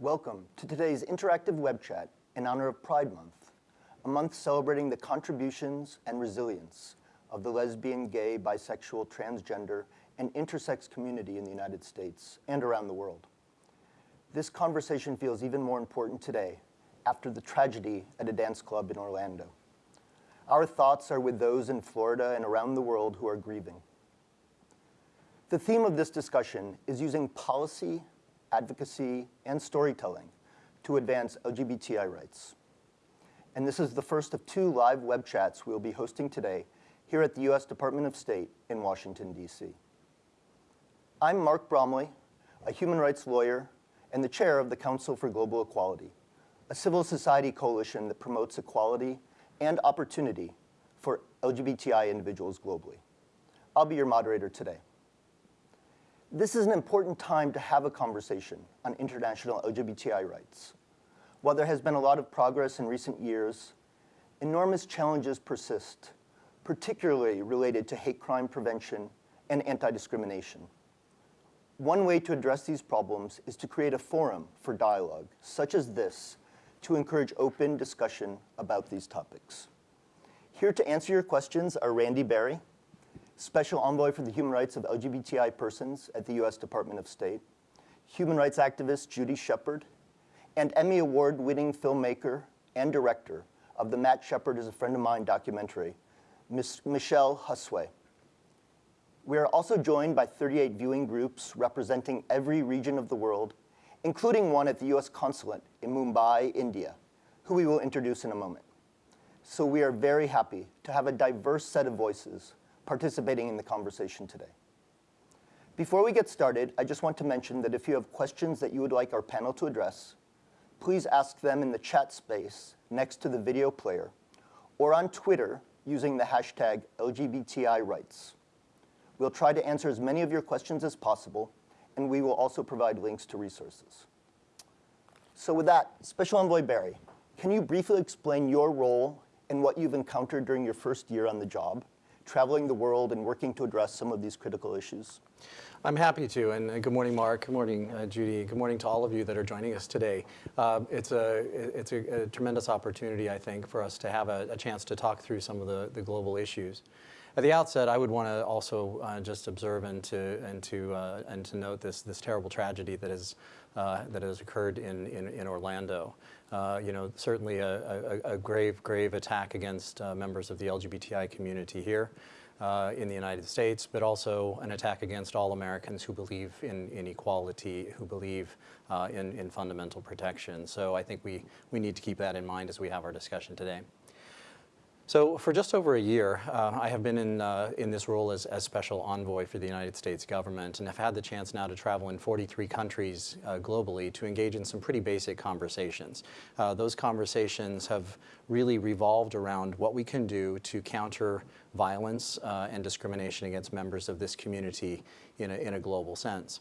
Welcome to today's interactive web chat in honor of Pride Month, a month celebrating the contributions and resilience of the lesbian, gay, bisexual, transgender, and intersex community in the United States and around the world. This conversation feels even more important today after the tragedy at a dance club in Orlando. Our thoughts are with those in Florida and around the world who are grieving. The theme of this discussion is using policy, advocacy, and storytelling to advance LGBTI rights. And this is the first of two live web chats we'll be hosting today here at the US Department of State in Washington, DC. I'm Mark Bromley, a human rights lawyer and the chair of the Council for Global Equality, a civil society coalition that promotes equality and opportunity for LGBTI individuals globally. I'll be your moderator today. This is an important time to have a conversation on international LGBTI rights. While there has been a lot of progress in recent years, enormous challenges persist, particularly related to hate crime prevention and anti-discrimination. One way to address these problems is to create a forum for dialogue, such as this, to encourage open discussion about these topics. Here to answer your questions are Randy Berry, Special Envoy for the Human Rights of LGBTI Persons at the U.S. Department of State, human rights activist Judy Shepard, and Emmy Award-winning filmmaker and director of the Matt Shepard is a Friend of Mine documentary, Ms. Michelle Josue. We are also joined by 38 viewing groups representing every region of the world, including one at the US Consulate in Mumbai, India, who we will introduce in a moment. So we are very happy to have a diverse set of voices participating in the conversation today. Before we get started, I just want to mention that if you have questions that you would like our panel to address, please ask them in the chat space next to the video player or on Twitter using the hashtag LGBTI rights. We'll try to answer as many of your questions as possible, and we will also provide links to resources. So with that, Special Envoy Berry, can you briefly explain your role and what you've encountered during your first year on the job? Traveling the world and working to address some of these critical issues? I'm happy to, and uh, good morning, Mark. Good morning, uh, Judy. Good morning to all of you that are joining us today. Uh, it's a it's a, a, tremendous opportunity, I think, for us to have a, a, chance to talk through some of the, the global issues. At the outset, I would want to also uh, just observe and to and to uh, and to note this this terrible tragedy that has uh, that has occurred in in, in Orlando. Uh, you know, certainly a, a, a, grave, grave attack against uh, members of the LGBTI community here uh, in the United States, but also an attack against all Americans who believe in, in equality, who believe uh, in, in fundamental protection. So I think we, we need to keep that in mind as we have our discussion today. So for just over a year, uh, I have been in, uh, in this role as, as special envoy for the United States government and have had the chance now to travel in 43 countries uh, globally to engage in some pretty basic conversations. Uh, those conversations have really revolved around what we can do to counter violence uh, and discrimination against members of this community in a, in a global sense.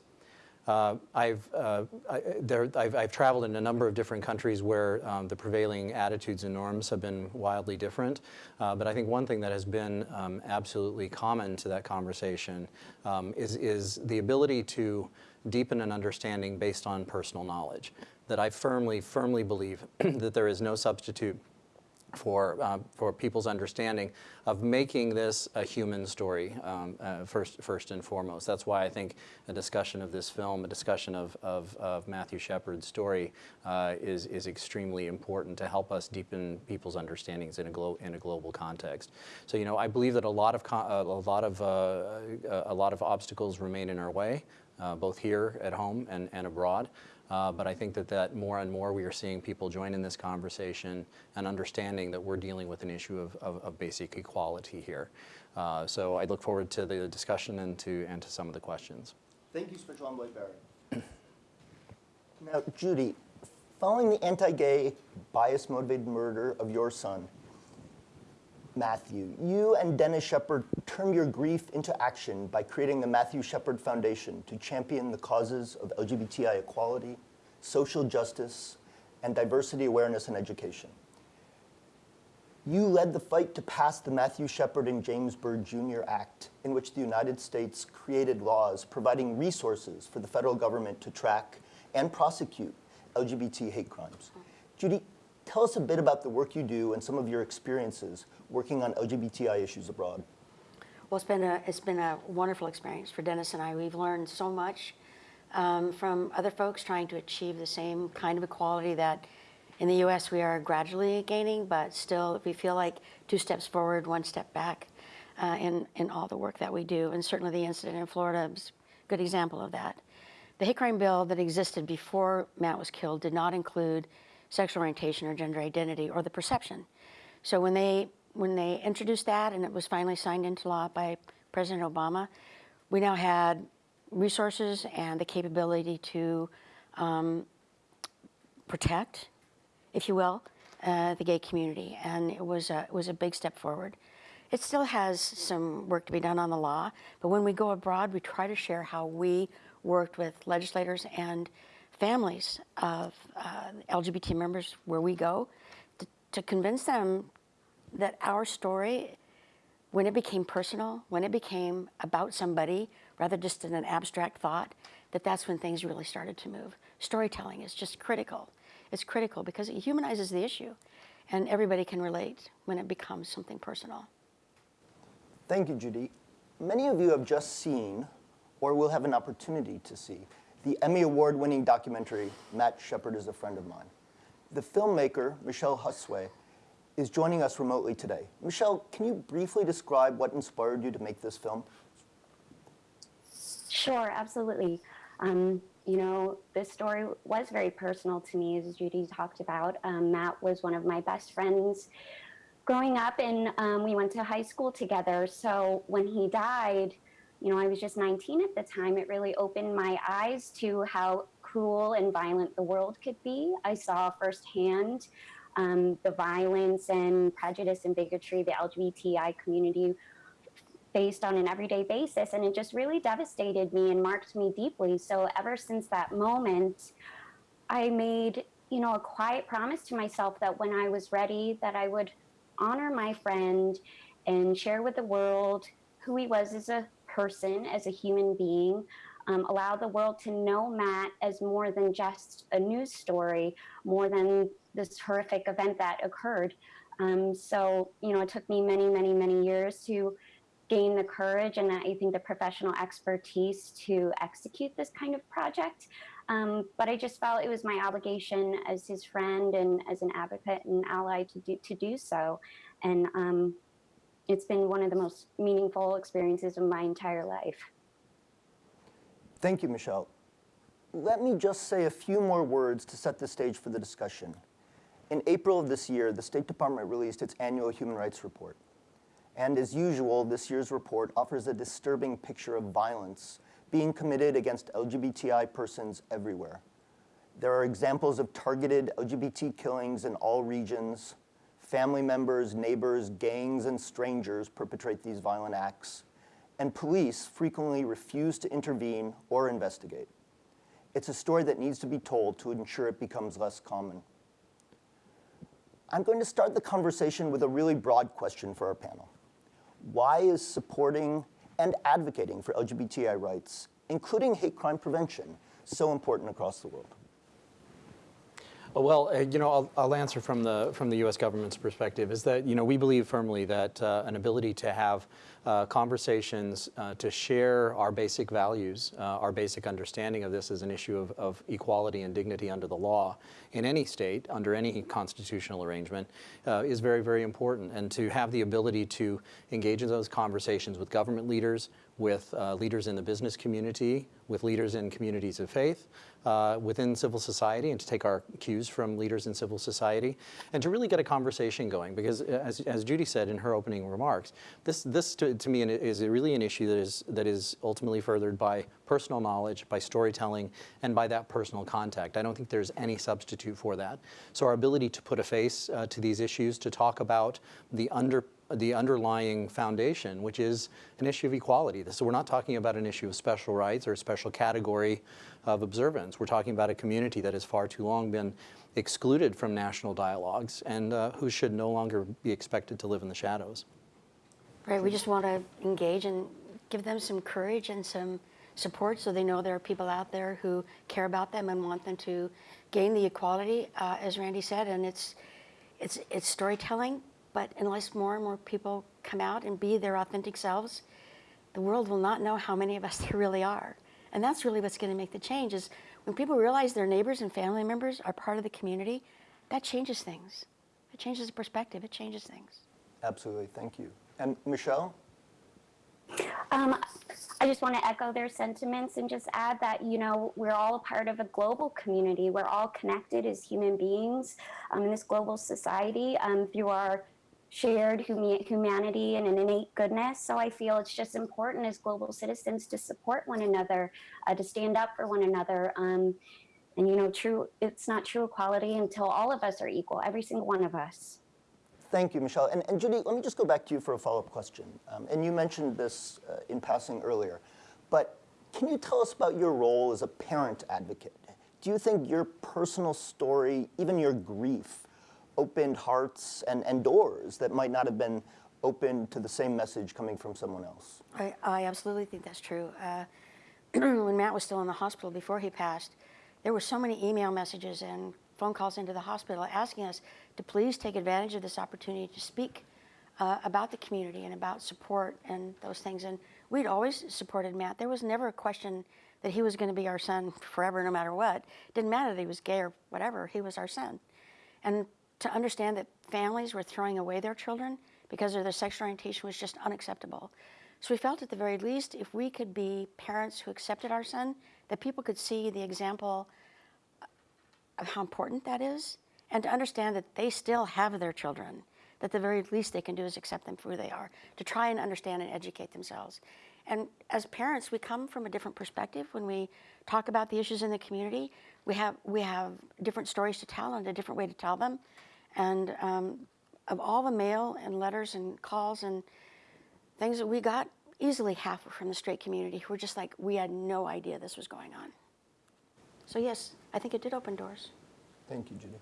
Uh, I've, uh, I, there, I've, I've, traveled in a number of different countries where um, the prevailing attitudes and norms have been wildly different. Uh, but I think one thing that has been um, absolutely common to that conversation um, is, is the ability to deepen an understanding based on personal knowledge. That I firmly, firmly believe that there is no substitute for, uh, for people's understanding of making this a human story um, uh, first, first and foremost. That's why I think a discussion of this film, a discussion of, of, of Matthew Shepard's story uh, is, is extremely important to help us deepen people's understandings in a, glo in a global context. So, you know, I believe that a lot of, a lot of, uh, a lot of obstacles remain in our way, uh, both here at home and, and abroad. Uh, but I think that, that more and more we are seeing people join in this conversation and understanding that we're dealing with an issue of, of, of basic equality here. Uh, so I look forward to the discussion and to, and to some of the questions. Thank you, Special Envoy Berry. now, Judy, following the anti-gay, bias-motivated murder of your son, Matthew, you and Dennis Shepard turned your grief into action by creating the Matthew Shepard Foundation to champion the causes of LGBTI equality, social justice, and diversity awareness and education. You led the fight to pass the Matthew Shepard and James Byrd Jr. Act, in which the United States created laws providing resources for the federal government to track and prosecute LGBT hate crimes. Judy, tell us a bit about the work you do and some of your experiences working on LGBTI issues abroad. Well, it's been a it's been a wonderful experience for Dennis and I. We've learned so much um, from other folks trying to achieve the same kind of equality that in the U.S. we are gradually gaining, but still we feel like two steps forward, one step back uh, in in all the work that we do. And certainly the incident in Florida is a good example of that. The hate crime bill that existed before Matt was killed did not include sexual orientation or gender identity or the perception. So when they when they introduced that and it was finally signed into law by President Obama, we now had resources and the capability to um, protect, if you will, uh, the gay community, and it was a, it was a big step forward. It still has some work to be done on the law, but when we go abroad, we try to share how we worked with legislators and families of uh, LGBT members where we go to, to convince them that our story, when it became personal, when it became about somebody rather just in an abstract thought, that that's when things really started to move. Storytelling is just critical. It's critical because it humanizes the issue and everybody can relate when it becomes something personal. Thank you, Judy. Many of you have just seen, or will have an opportunity to see, the Emmy Award winning documentary, Matt Shepard is a Friend of Mine. The filmmaker, Michelle Josue, is joining us remotely today. Michelle, can you briefly describe what inspired you to make this film? Sure, absolutely. Um, you know, this story was very personal to me, as Judy talked about. Um, Matt was one of my best friends growing up, and um, we went to high school together. So when he died, you know, I was just 19 at the time. It really opened my eyes to how cruel and violent the world could be. I saw firsthand um, the violence and prejudice and bigotry the LGBTI community faced on an everyday basis. And it just really devastated me and marked me deeply. So ever since that moment, I made, you know, a quiet promise to myself that when I was ready, that I would honor my friend and share with the world who he was as a person, as a human being, um, allow the world to know Matt as more than just a news story, more than this horrific event that occurred. Um, so, you know, it took me many, many, many years to gain the courage and I think the professional expertise to execute this kind of project. Um, but I just felt it was my obligation as his friend and as an advocate and ally to do, to do so. And um, it's been one of the most meaningful experiences of my entire life. Thank you, Michelle. Let me just say a few more words to set the stage for the discussion. In April of this year, the State Department released its annual human rights report. And as usual, this year's report offers a disturbing picture of violence being committed against LGBTI persons everywhere. There are examples of targeted LGBT killings in all regions. Family members, neighbors, gangs, and strangers perpetrate these violent acts. And police frequently refuse to intervene or investigate. It's a story that needs to be told to ensure it becomes less common. I'm going to start the conversation with a really broad question for our panel. Why is supporting and advocating for LGBTI rights, including hate crime prevention, so important across the world? Well, uh, you know, I'll, I'll, answer from the from the U.S. government's perspective. Is that you know we believe firmly that uh, an ability to have uh, conversations uh, to share our basic values, uh, our basic understanding of this as an issue of, of, equality and dignity under the law in any state, under any constitutional arrangement, uh, is very very important. And to have the ability to engage in those conversations with government leaders, with leaders in the business community, with leaders in communities of faith, uh, within civil society and to take our cues from leaders in civil society and to really get a conversation going because as, as Judy said in her opening remarks, this, this to, to me is really an issue that is, that is ultimately furthered by personal knowledge, by storytelling, and by that personal contact. I don't think there's any substitute for that. So our ability to put a face uh, to these issues, to talk about the under the underlying foundation, which is an issue of equality. So we're not talking about an issue of special rights or a special category of observance. We're talking about a community that has far too long been excluded from national dialogues and uh, who should no longer be expected to live in the shadows. Right, we just want to engage and give them some courage and some support so they know there are people out there who care about them and want them to gain the equality, uh, as Randy said. And it's, it's, it's storytelling, but unless more and more people come out and be their authentic selves, the world will not know how many of us there really are. And that's really what's going to make the change is when people realize their neighbors and family members are part of the community, that changes things. It changes the perspective. It changes things. Absolutely, thank you. And Michelle? Um, I just want to echo their sentiments and just add that, you know, we're all a part of a global community. We're all connected as human beings um, in this global society um, through our shared humanity and an innate goodness. So I feel it's just important as global citizens to support one another, uh, to stand up for one another. Um, and, you know, true, it's not true equality until all of us are equal, every single one of us. Thank you, Michelle. And, and Judy, let me just go back to you for a follow-up question. Um, and you mentioned this uh, in passing earlier, but can you tell us about your role as a parent advocate? Do you think your personal story, even your grief, opened hearts and, and doors that might not have been open to the same message coming from someone else? I, I absolutely think that's true. Uh, when Matt was still in the hospital before he passed, there were so many email messages and phone calls into the hospital asking us to please take advantage of this opportunity to speak uh, about the community and about support and those things. And we'd always supported Matt. There was never a question that he was going to be our son forever, no matter what. Didn't matter that he was gay or whatever, he was our son. And to understand that families were throwing away their children because of their sexual orientation was just unacceptable. So we felt at the very least if we could be parents who accepted our son, that people could see the example of how important that is and to understand that they still have their children, that the very least they can do is accept them for who they are, to try and understand and educate themselves. And as parents, we come from a different perspective when we talk about the issues in the community. We have, we have different stories to tell and a different way to tell them. And um, of all the mail and letters and calls and things that we got, easily half were from the straight community who were just like, we had no idea this was going on. So yes, I think it did open doors. Thank you, Judy.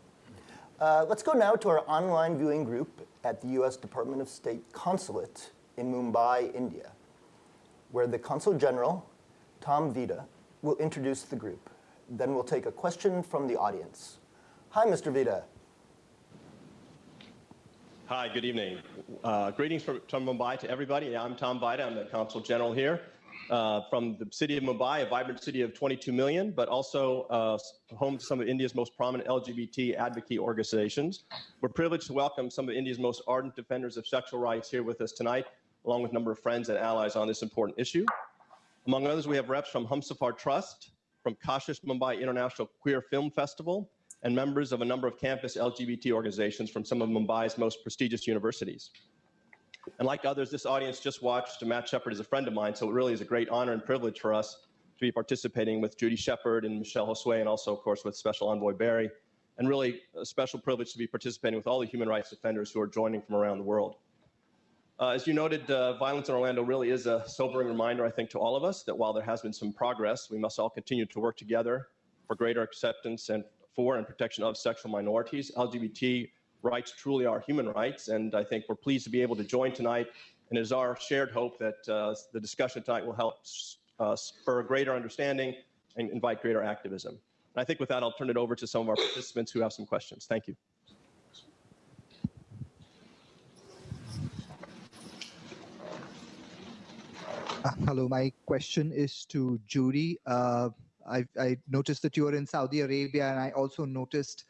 Uh, let's go now to our online viewing group at the U.S. Department of State Consulate in Mumbai, India, where the Consul General, Tom Vajda, will introduce the group. Then we'll take a question from the audience. Hi, Mr. Vajda. Hi, good evening. Uh, greetings from, from, Mumbai to everybody. I'm Tom Vajda. I'm the Consul General here uh, from the city of Mumbai, a vibrant city of 22 million, but also uh, home to some of India's most prominent LGBT advocacy organizations. We're privileged to welcome some of India's most ardent defenders of sexual rights here with us tonight, along with a number of friends and allies on this important issue. Among others, we have reps from Humsafar Trust, from Kashish Mumbai International Queer Film Festival, and members of a number of campus LGBT organizations from some of Mumbai's most prestigious universities. And like others, this audience just watched Matt Shepard is a friend of mine, so it really is a great honor and privilege for us to be participating with Judy Shepard and Michelle Josue, and also, of course, with Special Envoy Berry, and really a special privilege to be participating with all the human rights defenders who are joining from around the world. Uh, as you noted, uh, violence in Orlando really is a sobering reminder, I think, to all of us that while there has been some progress, we must all continue to work together for greater acceptance and for and protection of sexual minorities. LGBT rights truly are human rights, and I think we're pleased to be able to join tonight. And it is our shared hope that uh, the discussion tonight will help uh, spur greater understanding and invite greater activism. And I think with that, I'll turn it over to some of our participants who have some questions. Thank you. hello, my question is to Judy. Uh, I, I, noticed that you were in Saudi Arabia, and I also noticed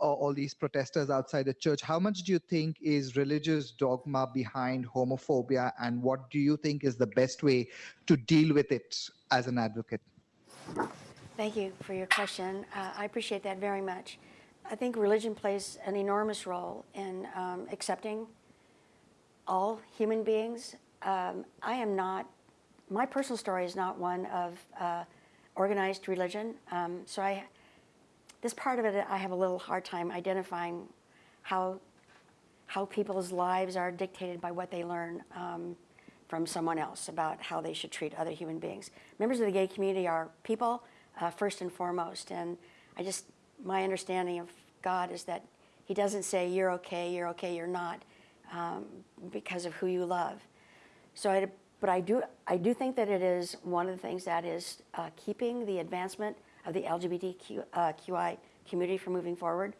uh, all these protesters outside the church. How much do you think is religious dogma behind homophobia, and what do you think is the best way to deal with it as an advocate? Thank you for your question. Uh, I appreciate that very much. I think religion plays an enormous role in um, accepting all human beings. Um, I am not, my personal story is not one of uh, organized religion. Um, so I, this part of it, I have a little hard time identifying how, how people's lives are dictated by what they learn um, from someone else about how they should treat other human beings. Members of the gay community are people, uh, first and foremost, and I just, my understanding of God is that he doesn't say you're okay, you're okay, you're not, um, because of who you love. So I but I do, I do think that it is one of the things that is uh, keeping the advancement of the LGBTQI uh, community from moving forward.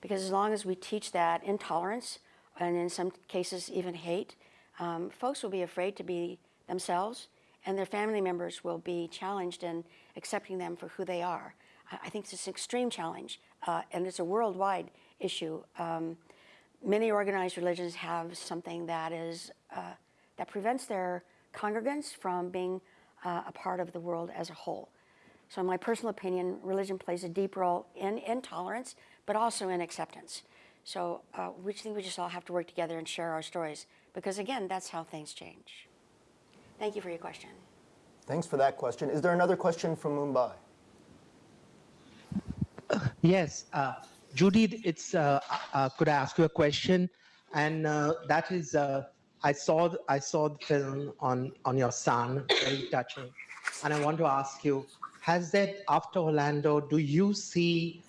Because as long as we teach that intolerance, and in some cases even hate, um, folks will be afraid to be themselves, and their family members will be challenged in accepting them for who they are. I, think it's an extreme challenge, uh, and it's a worldwide issue. Um, many organized religions have something that is uh, that prevents their congregants from being uh, a part of the world as a whole. So, in my personal opinion, religion plays a deep role in intolerance, but also in acceptance. So, uh, we think we just all have to work together and share our stories, because again, that's how things change. Thank you for your question. Thanks for that question. Is there another question from Mumbai? Yes, uh, Judy, it's. Uh, uh, could I ask you a question? And uh, that is, uh, I saw I saw the film on on your son, very touching, and I want to ask you: Has that after Orlando? Do you see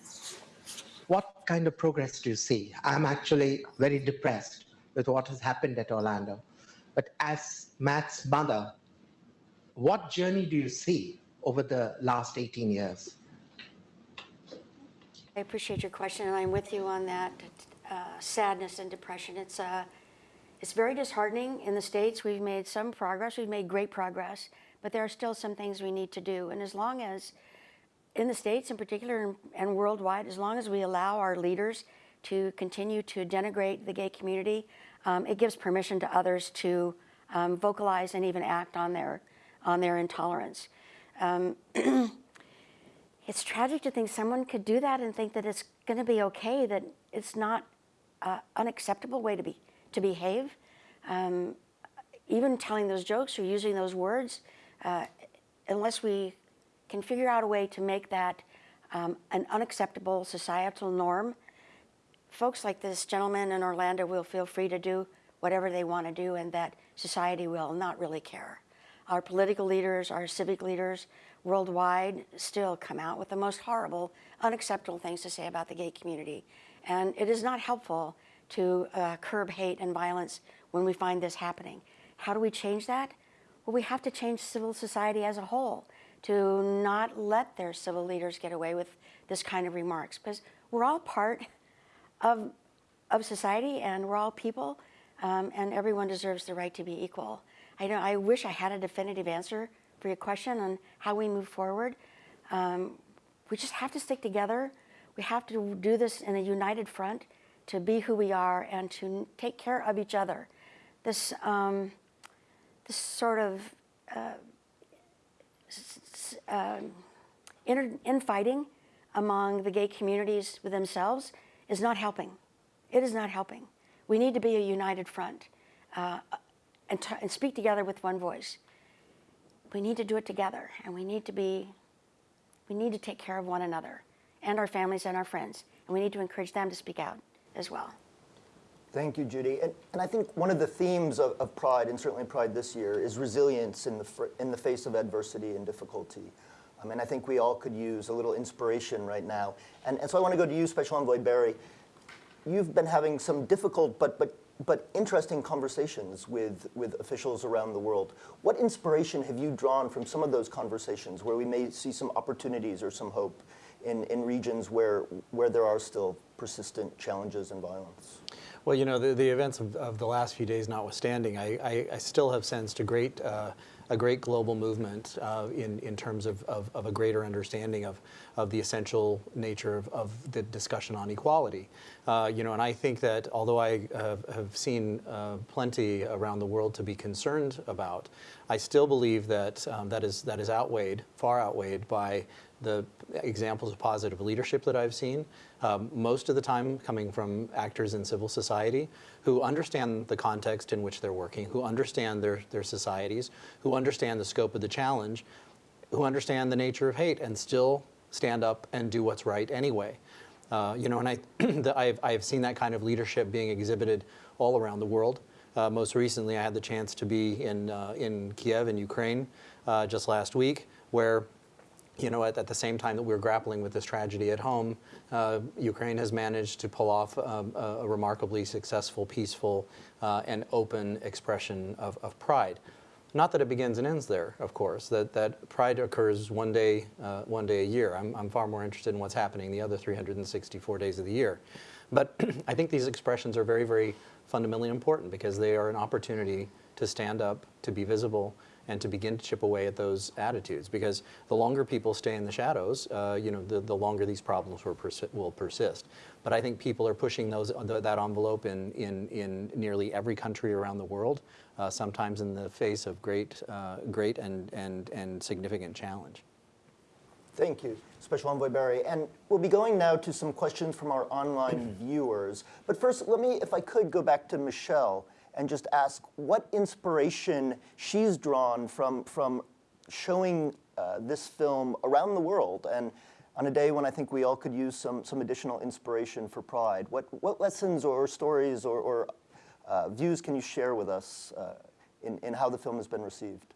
what kind of progress do you see? I'm actually very depressed with what has happened at Orlando, but as Matt's mother, what journey do you see over the last 18 years? I appreciate your question, and I'm with you on that uh, sadness and depression. It's uh, it's very disheartening. In the states, we've made some progress. We've made great progress, but there are still some things we need to do. And as long as, in the states in particular and, worldwide, as long as we allow our leaders to continue to denigrate the gay community, um, it gives permission to others to um, vocalize and even act on their on their intolerance. Um, it's tragic to think someone could do that and think that it's going to be okay, that it's not an unacceptable way to be to behave. Um, even telling those jokes or using those words, uh, unless we can figure out a way to make that um, an unacceptable societal norm, folks like this gentleman in Orlando will feel free to do whatever they want to do, and that society will not really care. Our political leaders, our civic leaders worldwide still come out with the most horrible, unacceptable things to say about the gay community. And it is not helpful to uh, curb hate and violence when we find this happening. How do we change that? Well, we have to change civil society as a whole to not let their civil leaders get away with this kind of remarks because we're all part of, of society and we're all people um, and everyone deserves the right to be equal. I, know, I wish I had a definitive answer for your question on how we move forward. Um, we just have to stick together. We have to do this in a united front to be who we are and to take care of each other. This, um, this sort of uh, um, infighting among the gay communities with themselves is not helping. It is not helping. We need to be a united front uh, and, and speak together with one voice. We need to do it together, and we need to be, we need to take care of one another and our families and our friends, and we need to encourage them to speak out as well. Thank you, Judy. And, and I think one of the themes of, of, Pride, and certainly Pride this year, is resilience in the, in the face of adversity and difficulty. I mean, I think we all could use a little inspiration right now. And, and so I want to go to you, Special Envoy Berry. You've been having some difficult but, but, but interesting conversations with, with officials around the world. What inspiration have you drawn from some of those conversations where we may see some opportunities or some hope in, in regions where, where there are still persistent challenges and violence? Well, you know, the, the events of, of the last few days notwithstanding, I, I, I still have sensed a great, uh, a great global movement uh, in, in terms of, of, of, a greater understanding of, of the essential nature of, of the discussion on equality. Uh, you know, and I think that although I have seen uh, plenty around the world to be concerned about, I still believe that um, that, is, that is outweighed, far outweighed by the examples of positive leadership that I've seen, um, most of the time coming from actors in civil society who understand the context in which they're working, who understand their, their societies, who understand the scope of the challenge, who understand the nature of hate and still stand up and do what's right anyway. Uh, you know, and I, I've, I've seen that kind of leadership being exhibited all around the world. Uh, most recently, I had the chance to be in, uh, in Kiev in Ukraine uh, just last week, where you know, at, at, the same time that we're grappling with this tragedy at home, uh, Ukraine has managed to pull off um, a, a, remarkably successful, peaceful, uh, and open expression of, of, pride. Not that it begins and ends there, of course, that, that Pride occurs one day, uh, one day a year. I'm, I'm far more interested in what's happening the other 364 days of the year. But I think these expressions are very, very fundamentally important because they are an opportunity to stand up, to be visible, and to begin to chip away at those attitudes. Because the longer people stay in the shadows, uh, you know, the, the longer these problems will, persi will persist. But I think people are pushing those, that envelope in, in, in nearly every country around the world, uh, sometimes in the face of great, uh, great and, and, and significant challenge. Thank you, Special Envoy Berry. And we'll be going now to some questions from our online viewers. But first, let me, if I could, go back to Michelle and just ask what inspiration she's drawn from, from showing uh, this film around the world and on a day when I think we all could use some, some additional inspiration for Pride. What, what lessons or stories or, or uh, views can you share with us uh, in, in how the film has been received?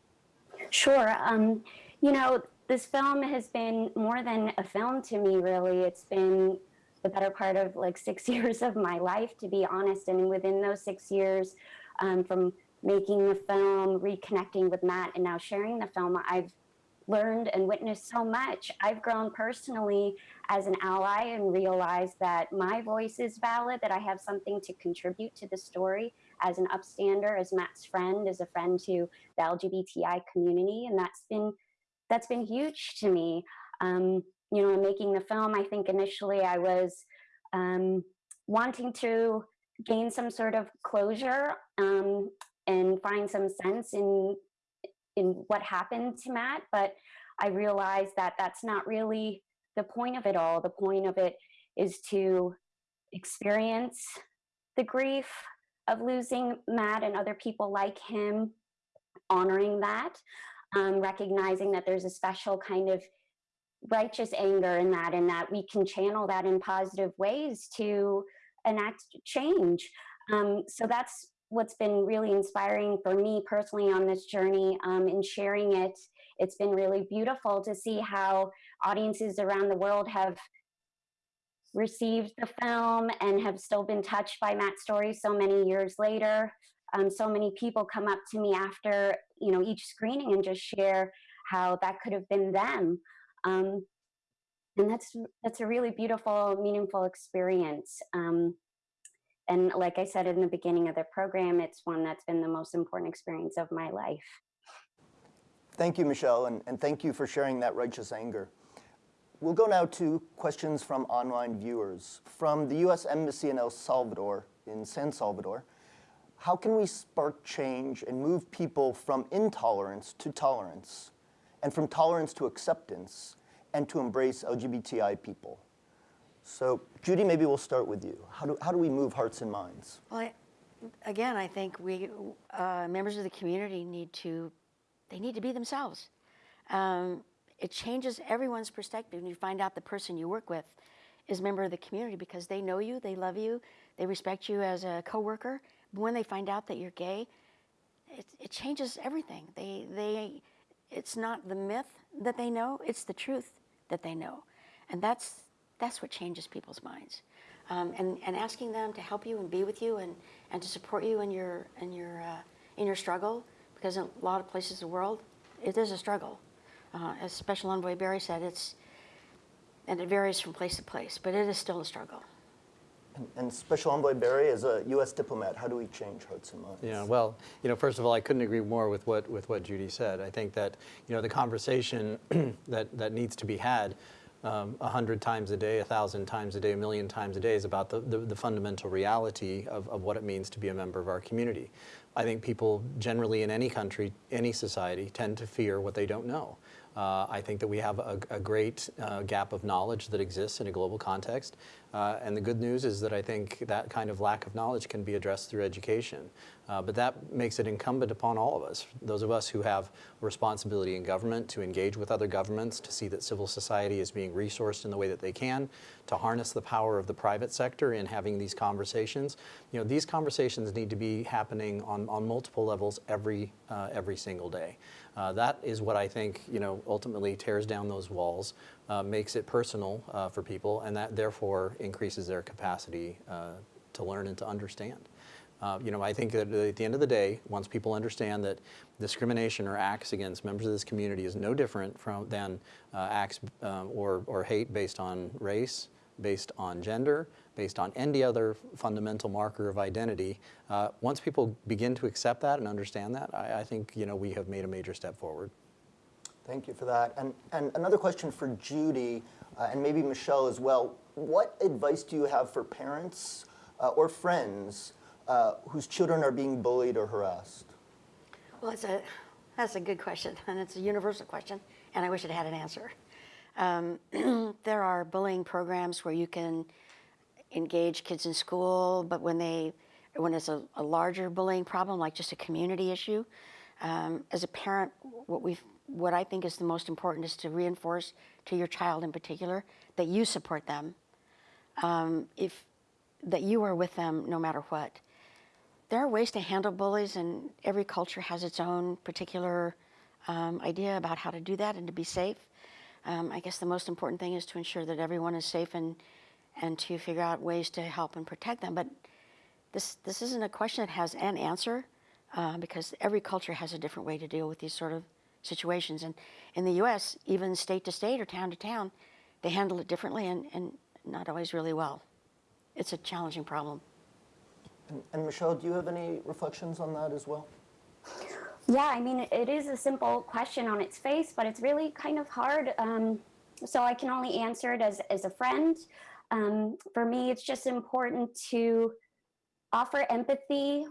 Sure. Um, you know, this film has been more than a film to me, really. It's been the better part of like six years of my life, to be honest. And within those six years, um, from making the film, reconnecting with Matt, and now sharing the film, I've learned and witnessed so much. I've grown personally as an ally and realized that my voice is valid, that I have something to contribute to the story as an upstander, as Matt's friend, as a friend to the LGBTI community. And that's been that's been huge to me. Um, you know, making the film, I think initially I was um, wanting to gain some sort of closure um, and find some sense in in what happened to Matt, but I realized that that's not really the point of it all. The point of it is to experience the grief of losing Matt and other people like him, honoring that, um, recognizing that there's a special kind of righteous anger in that and that we can channel that in positive ways to enact change. Um, so that's what's been really inspiring for me personally on this journey um, in sharing it. It's been really beautiful to see how audiences around the world have received the film and have still been touched by Matt's story so many years later. Um, so many people come up to me after you know each screening and just share how that could have been them. Um, and that's that's a really beautiful, meaningful experience. Um, and like I said in the beginning of the program, it's one that's been the most important experience of my life. Thank you, Michelle, and, and thank you for sharing that righteous anger. We'll go now to questions from online viewers. From the U.S. Embassy in El Salvador, in San Salvador, how can we spark change and move people from intolerance to tolerance, and from tolerance to acceptance, and to embrace LGBTI people? So Judy, maybe we'll start with you. How do, how do we move hearts and minds? Well, I, again, I think we, uh, members of the community need to, they need to be themselves. Um, it changes everyone's perspective when you find out the person you work with is a member of the community because they know you, they love you, they respect you as a coworker. But when they find out that you're gay, it, it changes everything. They, they, it's not the myth that they know, it's the truth that they know. And that's, that's what changes people's minds. Um, and, and asking them to help you and be with you and, and to support you in your, in, your, uh, in your struggle, because in a lot of places in the world, it is a struggle. Uh, as Special Envoy Berry said, it's, and it varies from place to place, but it is still a struggle. And, Special Envoy Berry, as a U.S. diplomat, how do we change hearts and minds? Yeah, well, you know, first of all, I couldn't agree more with what with what Judy said. I think that you know the conversation that that needs to be had um, a hundred times a day, a thousand times a day, a million times a day is about the, the, the, fundamental reality of, of what it means to be a member of our community. I think people generally in any country, any society, tend to fear what they don't know. Uh, I think that we have a, a great uh, gap of knowledge that exists in a global context. Uh, and the good news is that I think that kind of lack of knowledge can be addressed through education. Uh, but that makes it incumbent upon all of us, those of us who have responsibility in government to engage with other governments, to see that civil society is being resourced in the way that they can, to harness the power of the private sector in having these conversations. You know, these conversations need to be happening on, on multiple levels every, uh, every single day. Uh, that is what I think, you know, ultimately tears down those walls, uh, makes it personal uh, for people, and that therefore increases their capacity uh, to learn and to understand. Uh, you know, I think that at the end of the day, once people understand that discrimination or acts against members of this community is no different from than uh, acts um, or, or hate based on race, based on gender, based on any other fundamental marker of identity. Uh, once people begin to accept that and understand that, I, I, think you know we have made a major step forward. Thank you for that. And, and another question for Judy, uh, and maybe Michelle as well. What advice do you have for parents uh, or friends uh, whose children are being bullied or harassed? Well, it's a, that's a good question, and it's a universal question, and I wish it had an answer. Um, there are bullying programs where you can engage kids in school, but when they, when it's a, a larger bullying problem, like just a community issue, um, as a parent, what we what I think is the most important is to reinforce to your child in particular that you support them, um, if that you are with them no matter what. There are ways to handle bullies, and every culture has its own particular um, idea about how to do that and to be safe. Um, I guess the most important thing is to ensure that everyone is safe and and to figure out ways to help and protect them. But this this isn't a question that has an answer uh, because every culture has a different way to deal with these sort of situations. And in the U.S., even state to state or town to town, they handle it differently and, and not always really well. It's a challenging problem. And, and Michelle, do you have any reflections on that as well? Yeah, I mean, it is a simple question on its face, but it's really kind of hard. Um, so I can only answer it as, as a friend. Um, for me, it's just important to offer empathy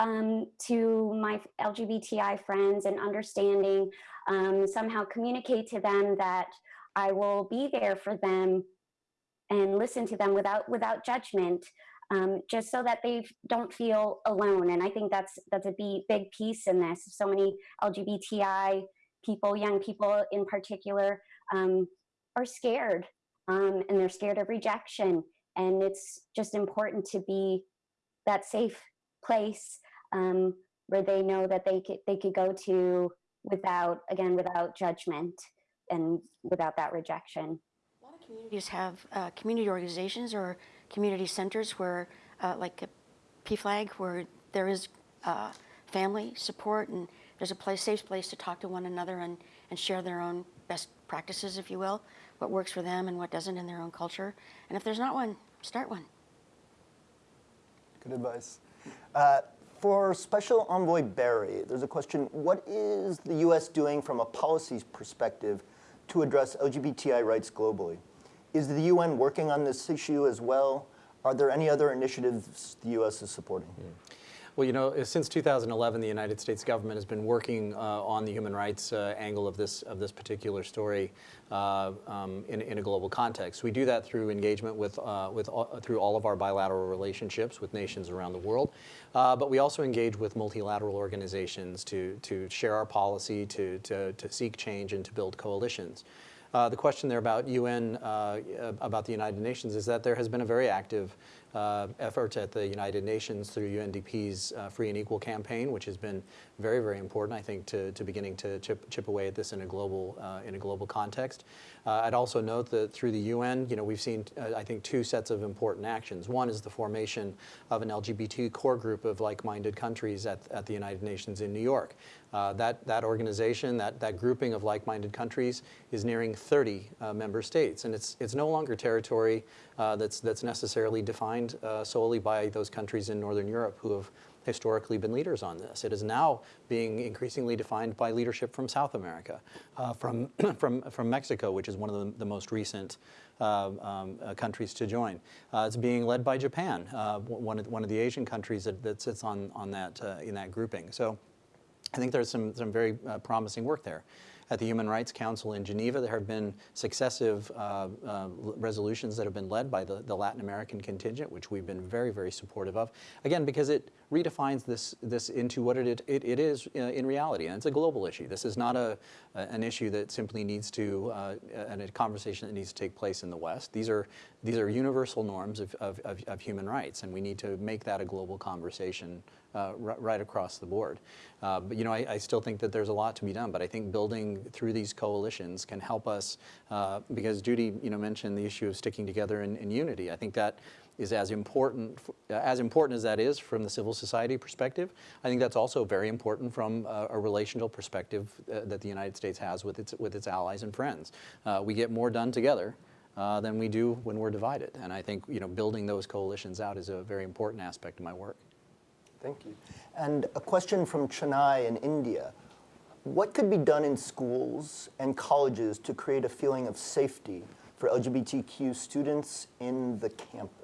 um, to my LGBTI friends and understanding, um, somehow communicate to them that I will be there for them and listen to them without without judgment, um, just so that they don't feel alone. And I think that's that's a big, piece in this. So many LGBTI people, young people in particular, um, are scared um, and they're scared of rejection. And it's just important to be that safe place um, where they know that they could they could go to without again without judgment and without that rejection. A lot of communities have uh, community organizations or community centers where, uh, like a PFLAG, where there is uh, family support and there's a place, safe place to talk to one another and, and share their own best practices, if you will, what works for them and what doesn't in their own culture. And if there's not one, start one. Good advice. Uh, for Special Envoy Berry, there's a question, what is the U.S. doing from a policies perspective to address LGBTI rights globally? Is the UN working on this issue as well? Are there any other initiatives the U.S. is supporting? Mm. Well, you know, since 2011, the United States government has been working uh, on the human rights uh, angle of this of this particular story uh, um, in, in, a global context. We do that through engagement with uh, with all, through all of our bilateral relationships with nations around the world, uh, but we also engage with multilateral organizations to to share our policy, to to, to seek change, and to build coalitions. Uh, the question there about UN, uh, about the United Nations, is that there has been a very active uh, effort at the United Nations through UNDP's uh, Free and Equal campaign, which has been very, very important, I think, to, to beginning to chip, chip away at this in a global, uh, in a global context. Uh, I'd also note that through the UN, you know, we've seen, uh, I think, two sets of important actions. One is the formation of an LGBT core group of like-minded countries at, at the United Nations in New York. Uh, that, that organization, that, that grouping of like-minded countries is nearing 30 uh, member states. And it's, it's no longer territory uh, that's, that's necessarily defined uh, solely by those countries in Northern Europe who have historically been leaders on this. It is now being increasingly defined by leadership from South America, uh, from, from, from Mexico, which is one of the, the most recent uh, um, uh, countries to join. Uh, it's being led by Japan, uh, one, of, one of the Asian countries that, that sits on, on that, uh, in that grouping. So I think there's some, some very promising work there. At the Human Rights Council in Geneva, there have been successive uh, uh, resolutions that have been led by the, the, Latin American contingent, which we've been very, very supportive of. Again, because it redefines this, this into what it, it, it is uh, in reality, and it's a global issue. This is not a, an issue that simply needs to, uh, and a conversation that needs to take place in the West. These are, these are universal norms of, of, of, of human rights, and we need to make that a global conversation uh, right across the board. Uh, but you know, I, I, still think that there's a lot to be done. But I think building through these coalitions can help us, uh, because Judy, you know, mentioned the issue of sticking together in, in, unity. I think that is as important, as important as that is from the civil society perspective, I think that's also very important from a, a relational perspective uh, that the United States has with its, with its allies and friends. Uh, we get more done together uh, than we do when we're divided. And I think you know, building those coalitions out is a very important aspect of my work. Thank you. And a question from Chennai in India. What could be done in schools and colleges to create a feeling of safety for LGBTQ students in the campus?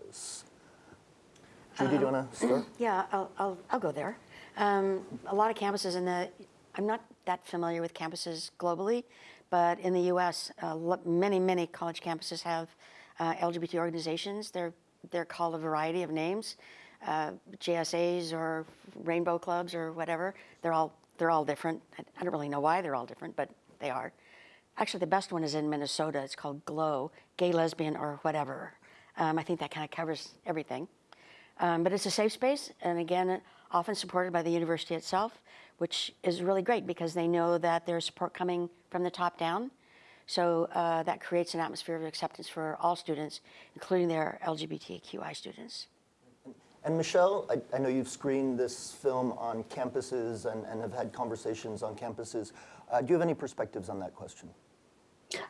Judy, do you want to start? Yeah, I'll, I'll, I'll go there. Um, a lot of campuses in the, I'm not that familiar with campuses globally, but in the US, uh, many, many college campuses have uh, LGBT organizations. They're, they're called a variety of names, uh, GSAs or rainbow clubs or whatever. They're all, they're all different. I, I don't really know why they're all different, but they are. Actually, the best one is in Minnesota. It's called GLOW, gay, lesbian, or whatever. Um, I think that kind of covers everything. Um, but it's a safe space, and again, often supported by the university itself, which is really great because they know that there's support coming from the top down. So uh, that creates an atmosphere of acceptance for all students, including their LGBTQI students. And Michelle, I, I know you've screened this film on campuses and, and have had conversations on campuses. Uh, do you have any perspectives on that question?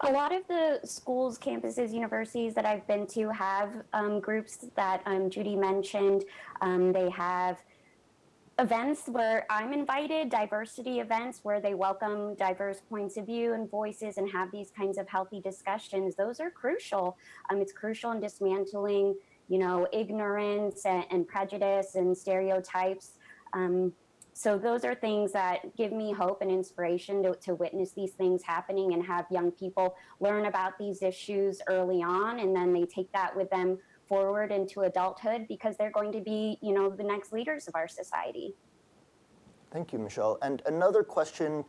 A lot of the schools, campuses, universities that I've been to have um, groups that um, Judy mentioned. Um, they have events where I'm invited, diversity events where they welcome diverse points of view and voices and have these kinds of healthy discussions. Those are crucial. Um, it's crucial in dismantling, you know, ignorance and, and prejudice and stereotypes. Um, so those are things that give me hope and inspiration to, to witness these things happening and have young people learn about these issues early on and then they take that with them forward into adulthood because they're going to be you know the next leaders of our society Thank you, Michelle. And another question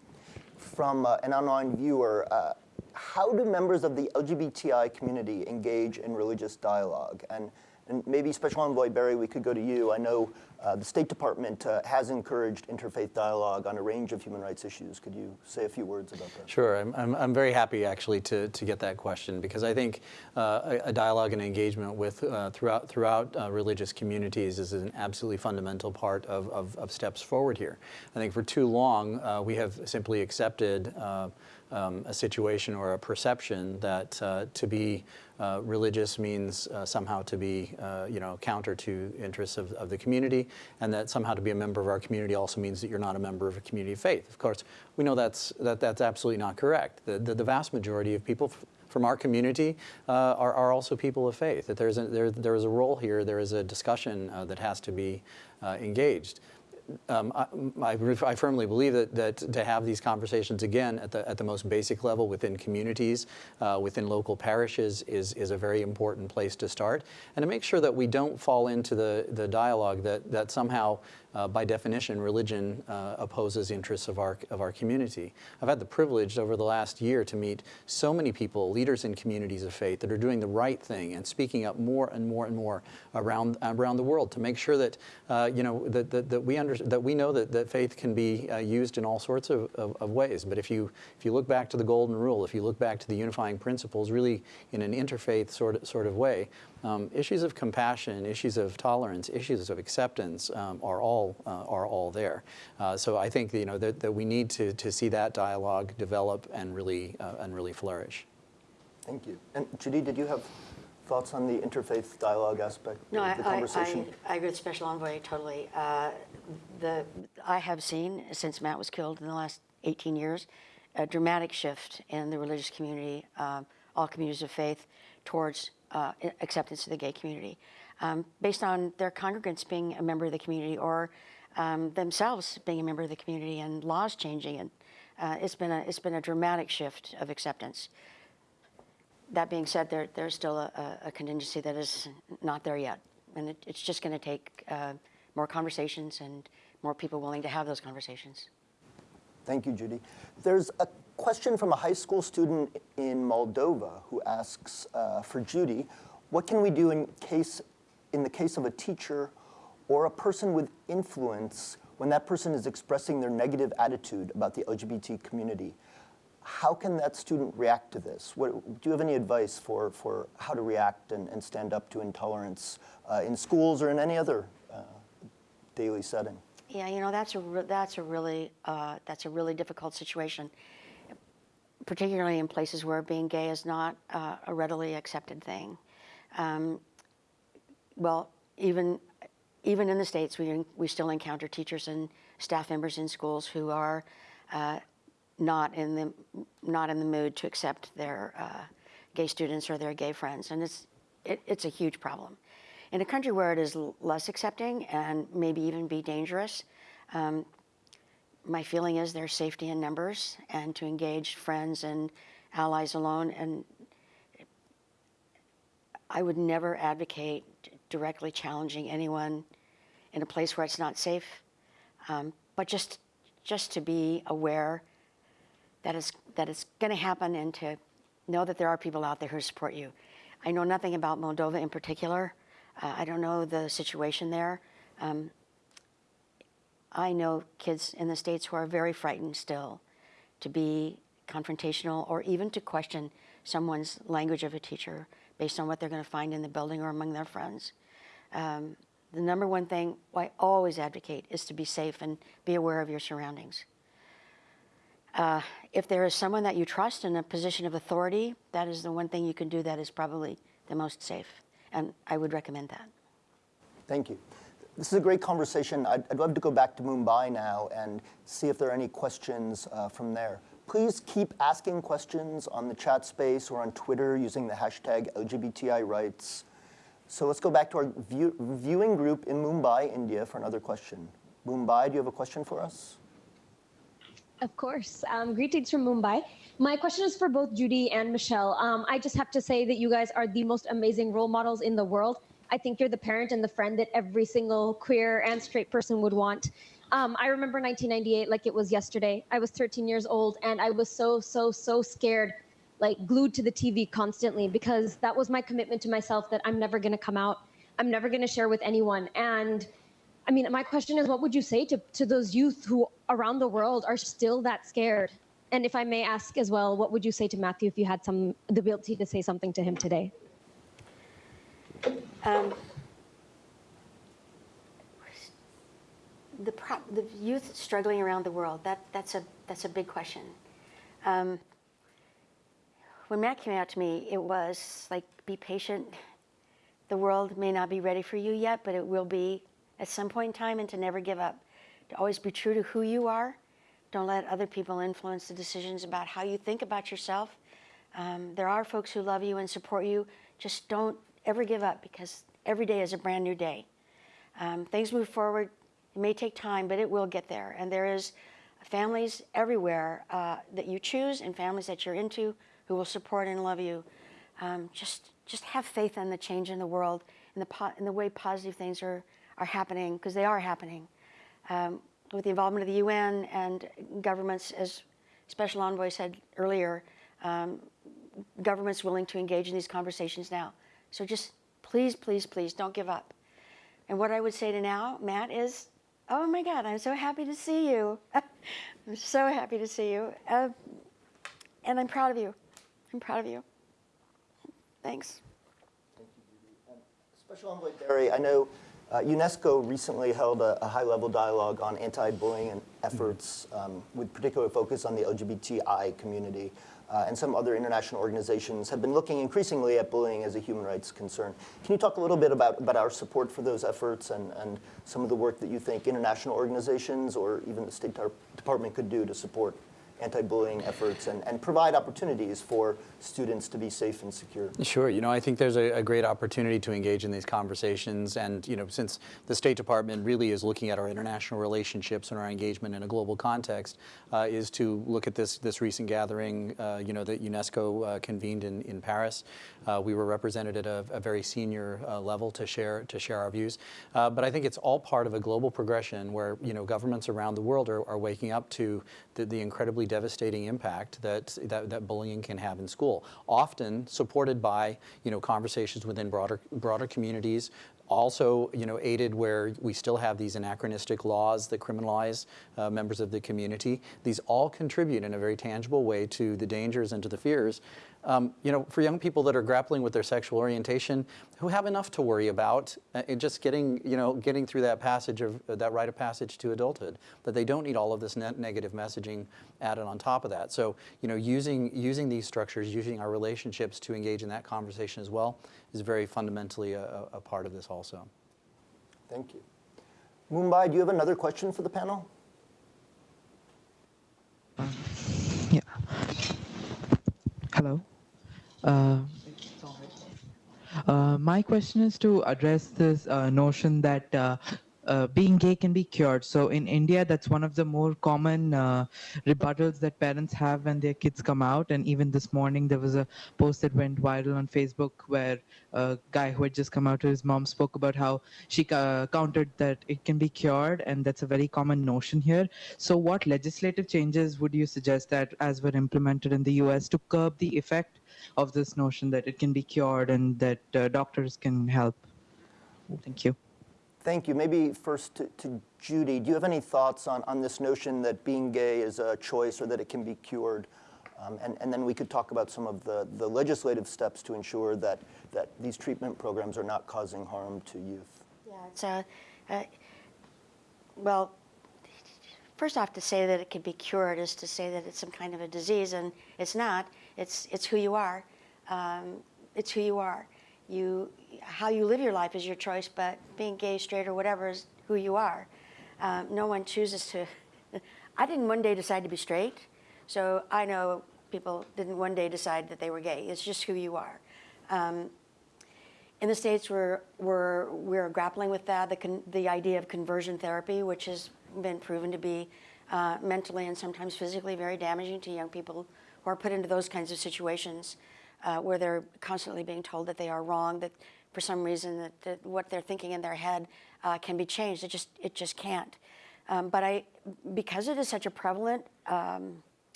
from uh, an online viewer. Uh, how do members of the LGBTI community engage in religious dialogue? And, and maybe Special Envoy Berry, we could go to you. I know uh, the State Department uh, has encouraged interfaith dialogue on a range of human rights issues. Could you say a few words about that? Sure, I'm, I'm, I'm very happy actually to, to get that question because I think uh, a, a dialogue and engagement with uh, throughout throughout uh, religious communities is an absolutely fundamental part of, of, of steps forward here. I think for too long uh, we have simply accepted um, a situation or a perception that to be uh, religious means uh, somehow to be, uh, you know, counter to interests of, of the community, and that somehow to be a member of our community also means that you're not a member of a community of faith. Of course, we know that's that, that's absolutely not correct. The, the, the vast majority of people from our community uh, are, are also people of faith. That there's a, there, there is a role here. There is a discussion uh, that has to be uh, engaged um, I, I, firmly believe that, that to have these conversations again at the, at the most basic level within communities, uh, within local parishes, is, is a very important place to start. And to make sure that we don't fall into the, the dialogue that, that somehow, uh, by definition, religion uh, opposes interests of our, of our community. I've had the privilege over the last year to meet so many people, leaders in communities of faith, that are doing the right thing and speaking up more and more and more around, around the world to make sure that, uh, you know, that, that, that we understand that we know that, that faith can be uh, used in all sorts of, of, of, ways. But if you, if you look back to the golden rule, if you look back to the unifying principles, really in an interfaith sort of, sort of way, um, issues of compassion, issues of tolerance, issues of acceptance um, are all uh, are all there. Uh, so I think you know that, that we need to, to see that dialogue develop and really uh, and really flourish. Thank you. And Judy, did you have thoughts on the interfaith dialogue aspect no, of the I, conversation? I, I agree with Special Envoy totally. Uh, the I have seen since Matt was killed in the last 18 years a dramatic shift in the religious community, um, all communities of faith, towards uh, acceptance of the gay community, um, based on their congregants being a member of the community or um, themselves being a member of the community and laws changing. And uh, it's been a it's been a dramatic shift of acceptance. That being said, there there's still a, a contingency that is not there yet, and it, it's just going to take uh, more conversations and more people willing to have those conversations. Thank you, Judy. There's a question from a high school student in Moldova who asks uh, for Judy, what can we do in case, in the case of a teacher or a person with influence when that person is expressing their negative attitude about the LGBT community? how can that student react to this? What, do you have any advice for, for how to react and, and stand up to intolerance uh, in schools or in any other uh, daily setting? Yeah, you know that's a that's a really uh, that's a really difficult situation, particularly in places where being gay is not uh, a readily accepted thing. Um, well, even even in the states, we we still encounter teachers and staff members in schools who are uh, not in the not in the mood to accept their uh, gay students or their gay friends, and it's it, it's a huge problem. In a country where it is less accepting and maybe even be dangerous, um, my feeling is there's safety in numbers and to engage friends and allies alone. And I would never advocate directly challenging anyone in a place where it's not safe, um, but just just to be aware that it's that it's going to happen and to know that there are people out there who support you. I know nothing about Moldova in particular. Uh, I don't know the situation there. Um, I know kids in the States who are very frightened still to be confrontational or even to question someone's language of a teacher based on what they're going to find in the building or among their friends. Um, the number one thing I always advocate is to be safe and be aware of your surroundings. Uh, if there is someone that you trust in a position of authority, that is the one thing you can do that is probably the most safe. And I would recommend that. Thank you. This is a great conversation. I'd, I'd love to go back to Mumbai now and see if there are any questions uh, from there. Please keep asking questions on the chat space or on Twitter using the hashtag LGBTI rights. So let's go back to our view, viewing group in Mumbai, India, for another question. Mumbai, do you have a question for us? Of course. Um, greetings from Mumbai. My question is for both Judy and Michelle. Um, I just have to say that you guys are the most amazing role models in the world. I think you're the parent and the friend that every single queer and straight person would want. Um, I remember 1998 like it was yesterday. I was 13 years old and I was so, so, so scared, like glued to the TV constantly because that was my commitment to myself that I'm never going to come out. I'm never going to share with anyone. And I mean, my question is, what would you say to, to those youth who around the world are still that scared? And if I may ask as well, what would you say to Matthew if you had some the ability to say something to him today? Um, the, pro- the youth struggling around the world, that, that's, a, that's a big question. Um, when Matt came out to me, it was like, be patient. The world may not be ready for you yet, but it will be at some point in time, and to never give up. To always be true to who you are. Don't let other people influence the decisions about how you think about yourself. Um, there are folks who love you and support you. Just don't ever give up because every day is a brand new day. Um, things move forward. It may take time, but it will get there. And there is families everywhere uh, that you choose and families that you're into who will support and love you. Um, just, just have faith in the change in the world and the, in the way positive things are, are happening, because they are happening. Um, with the involvement of the UN and governments, as Special Envoy said earlier, um, governments willing to engage in these conversations now. So just please, please, please don't give up. And what I would say to now, Matt, is, oh my God, I'm so happy to see you. I'm so happy to see you. Uh, and I'm proud of you. I'm proud of you. Thanks. Thank you, um, Special Envoy Berry, I know uh, UNESCO recently held a, a high-level dialogue on anti-bullying efforts um, with particular focus on the LGBTI community. Uh, and some other international organizations have been looking increasingly at bullying as a human rights concern. Can you talk a little bit about, about our support for those efforts and, and some of the work that you think international organizations or even the State Department could do to support anti-bullying efforts and, and provide opportunities for students to be safe and secure. Sure. You know, I think there's a, a, great opportunity to engage in these conversations. And, you know, since the State Department really is looking at our international relationships and our engagement in a global context, uh, is to look at this, this recent gathering, uh, you know, that UNESCO uh, convened in, in Paris. Uh, we were represented at a, a very senior uh, level to share, to share our views. Uh, but I think it's all part of a global progression where, you know, governments around the world are, are waking up to the, the incredibly devastating impact that, that, that bullying can have in school. Often supported by, you know, conversations within broader, broader communities, also, you know, aided where we still have these anachronistic laws that criminalize uh, members of the community. These all contribute in a very tangible way to the dangers and to the fears. Um, you know, for young people that are grappling with their sexual orientation, who have enough to worry about, uh, just getting, you know, getting through that passage of uh, that rite of passage to adulthood, that they don't need all of this negative messaging added on top of that. So, you know, using using these structures, using our relationships to engage in that conversation as well, is very fundamentally a, a part of this also. Thank you. Mumbai, do you have another question for the panel? Hello. Uh, uh, my question is to address this uh, notion that uh, being gay can be cured. So in India, that's one of the more common uh, rebuttals that parents have when their kids come out. And even this morning, there was a post that went viral on Facebook where a guy who had just come out to his mom spoke about how she uh, countered that it can be cured, and that's a very common notion here. So what legislative changes would you suggest that, as were implemented in the U.S., to curb the effect of this notion that it can be cured and that uh, doctors can help? Thank you. Thank you. Maybe first to, to, Judy, do you have any thoughts on, on this notion that being gay is a choice or that it can be cured? Um, and, and then we could talk about some of the, the legislative steps to ensure that, that these treatment programs are not causing harm to youth. Yeah, it's a, uh, well, first off, to say that it can be cured is to say that it's some kind of a disease, and it's not. It's, it's who you are. Um, it's who you are. You, how you live your life is your choice, but being gay, straight, or whatever is who you are. Um, no one chooses to. I didn't one day decide to be straight, so I know people didn't one day decide that they were gay. It's just who you are. Um, in the States, we're, we're, we're grappling with that, the, the idea of conversion therapy, which has been proven to be uh, mentally and sometimes physically very damaging to young people who are put into those kinds of situations uh, where they're constantly being told that they are wrong, that for some reason that, that what they're thinking in their head uh, can be changed. It just, it just can't. Um, but I, because it is such a prevalent, um,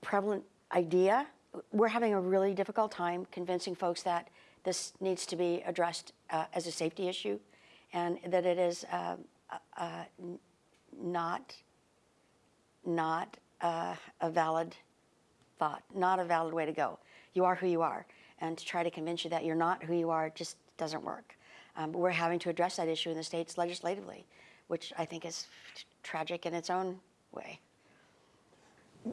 prevalent idea, we're having a really difficult time convincing folks that this needs to be addressed uh, as a safety issue and that it is uh, uh, not, not uh, a valid thought, not a valid way to go. You are who you are. And to try to convince you that you're not who you are just doesn't work. Um, we're having to address that issue in the states legislatively, which I think is tragic in its own way.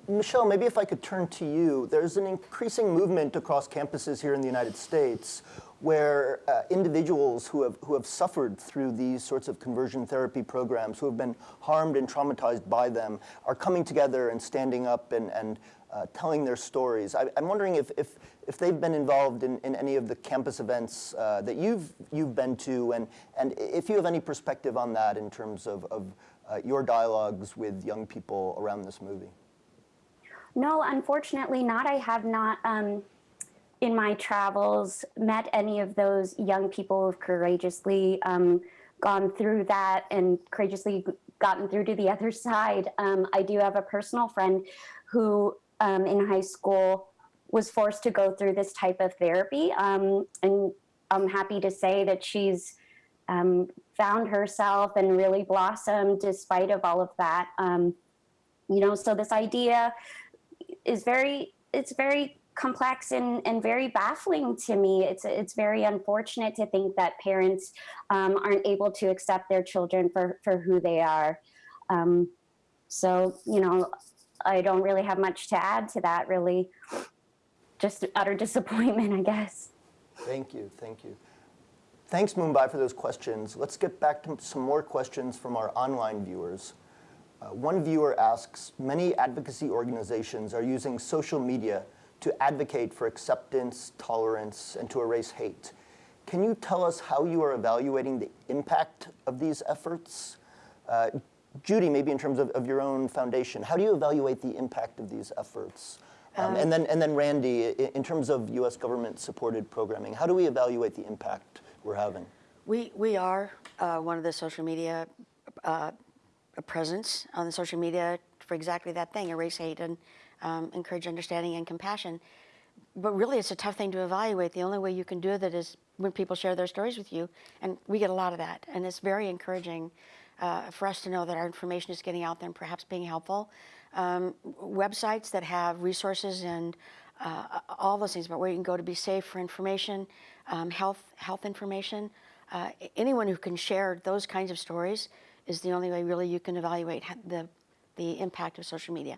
Michelle, maybe if I could turn to you. There's an increasing movement across campuses here in the United States where uh, individuals who have, who have suffered through these sorts of conversion therapy programs, who have been harmed and traumatized by them, are coming together and standing up and, and uh, telling their stories. I, am wondering if, if, if they've been involved in, in any of the campus events uh, that you've, you've been to, and, and if you have any perspective on that in terms of, of uh, your dialogues with young people around this movie. No, unfortunately not. I have not, um, in my travels, met any of those young people who've courageously um, gone through that and courageously gotten through to the other side. Um, I do have a personal friend who um, in high school was forced to go through this type of therapy. Um, and I'm happy to say that she's um, found herself and really blossomed despite of all of that. Um, you know, so this idea is very, it's very complex and, and very baffling to me. It's, it's very unfortunate to think that parents um, aren't able to accept their children for, for who they are. Um, so, you know, I don't really have much to add to that, really. Just utter disappointment, I guess. Thank you, thank you. Thanks, Mumbai, for those questions. Let's get back to some more questions from our online viewers. Uh, one viewer asks, many advocacy organizations are using social media to advocate for acceptance, tolerance, and to erase hate. Can you tell us how you are evaluating the impact of these efforts? Uh, Judy, maybe in terms of, of your own foundation, how do you evaluate the impact of these efforts? Um, and, then, and then Randy, in terms of US government supported programming, how do we evaluate the impact we're having? We, we are uh, one of the social media uh, presence on the social media for exactly that thing, erase hate and um, encourage understanding and compassion. But really, it's a tough thing to evaluate. The only way you can do that is when people share their stories with you, and we get a lot of that. And it's very encouraging uh, for us to know that our information is getting out there and perhaps being helpful. Um, websites that have resources and uh, all those things about where you can go to be safe for information, um, health health information. Uh, anyone who can share those kinds of stories is the only way really you can evaluate the the impact of social media.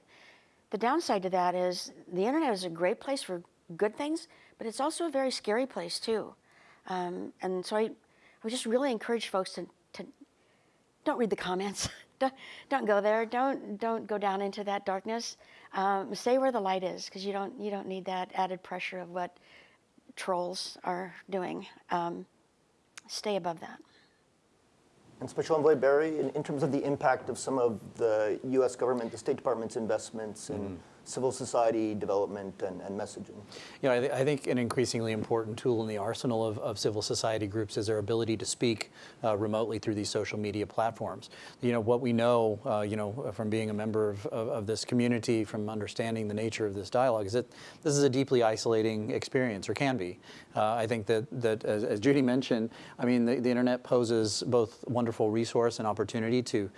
The downside to that is the internet is a great place for good things, but it's also a very scary place too. Um, and so I, I just really encourage folks to don't read the comments. don't, don't go there. Don't don't go down into that darkness. Um, stay where the light is, because you don't you don't need that added pressure of what trolls are doing. Um, stay above that. And Special Envoy Berry, in, in, terms of the impact of some of the U.S. government, the State Department's investments in mm civil society development and, and messaging? Know, I, th I, think an increasingly important tool in the arsenal of, of civil society groups is their ability to speak uh, remotely through these social media platforms. You know, what we know, uh, you know, from being a member of, of, of, this community, from understanding the nature of this dialogue, is that this is a deeply isolating experience, or can be. Uh, I think that, that as, as, Judy mentioned, I mean, the, the internet poses both wonderful resource and opportunity to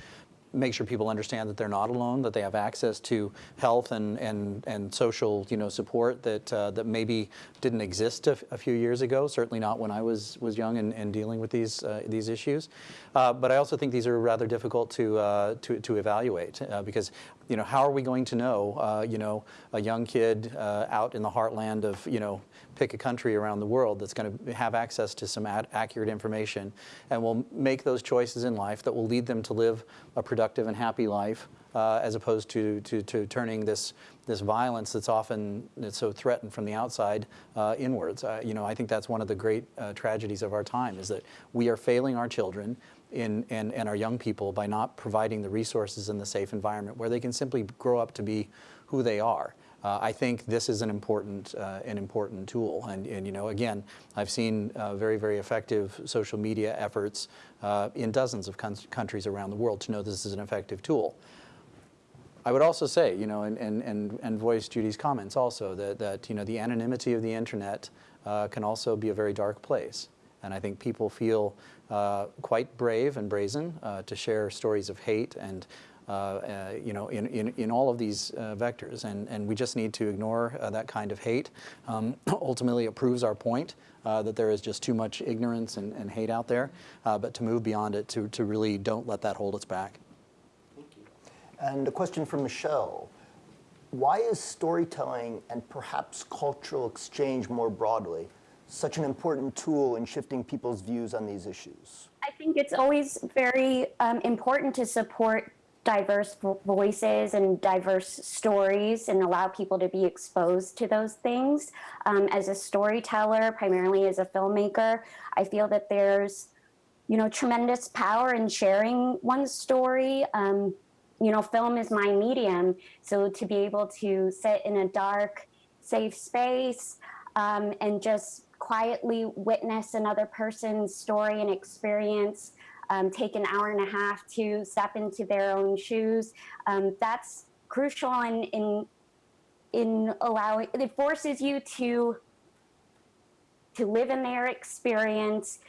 make sure people understand that they're not alone, that they have access to health and, and, and social you know, support that, uh, that maybe didn't exist a, few years ago, certainly not when I was, was young and, and dealing with these, uh, these issues. Uh, but I also think these are rather difficult to, uh, to, to evaluate uh, because you know, how are we going to know, uh, you know, a young kid out in the heartland of, you know, pick a country around the world that's going to have access to some accurate information and will make those choices in life that will lead them to live a productive and happy life uh, as opposed to, to, to, turning this, this violence that's often that's so threatened from the outside uh, inwards. Uh, you know, I think that's one of the great uh, tragedies of our time is that we are failing our children in, and, and our young people by not providing the resources and the safe environment where they can simply grow up to be who they are. Uh, I think this is an important, uh, an important tool. And, and, you know, again, I've seen uh, very, very effective social media efforts uh, in dozens of countries around the world to know this is an effective tool. I would also say, you know, and, and, and, and voice Judy's comments also, that, that, you know, the anonymity of the internet uh, can also be a very dark place. And I think people feel uh, quite brave and brazen to share stories of hate and uh, uh, you know, in, in, in all of these uh, vectors. And, and we just need to ignore that kind of hate. Um, ultimately, it proves our point that there is just too much ignorance and, and hate out there. but to move beyond it, to, to really don't let that hold us back. Thank you. And a question from Michelle. Why is storytelling and perhaps cultural exchange more broadly such an important tool in shifting people's views on these issues? I think it's always very um, important to support diverse voices and diverse stories and allow people to be exposed to those things. Um, as a storyteller, primarily as a filmmaker, I feel that there's, you know, tremendous power in sharing one's story. Um, you know, film is my medium, so to be able to sit in a dark, safe space um, and just quietly witness another person's story and experience um, take an hour and a half to step into their own shoes. Um, that's crucial in, in, in allowing, it forces you to, to live in their experience,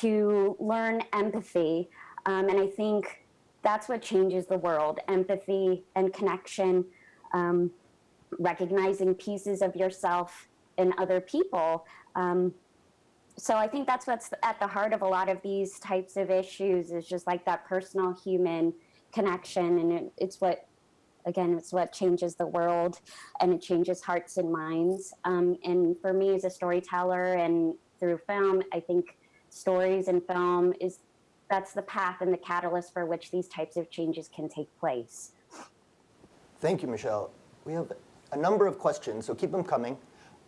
to learn empathy. Um, and I think that's what changes the world, empathy and connection, um, recognizing pieces of yourself in other people. Um, so I think that's what's at the heart of a lot of these types of issues is just like that personal human connection. And it, it's what, again, it's what changes the world and it changes hearts and minds. Um, and for me as a storyteller and through film, I think stories and film is, that's the path and the catalyst for which these types of changes can take place. Thank you, Michelle. We have a number of questions, so keep them coming.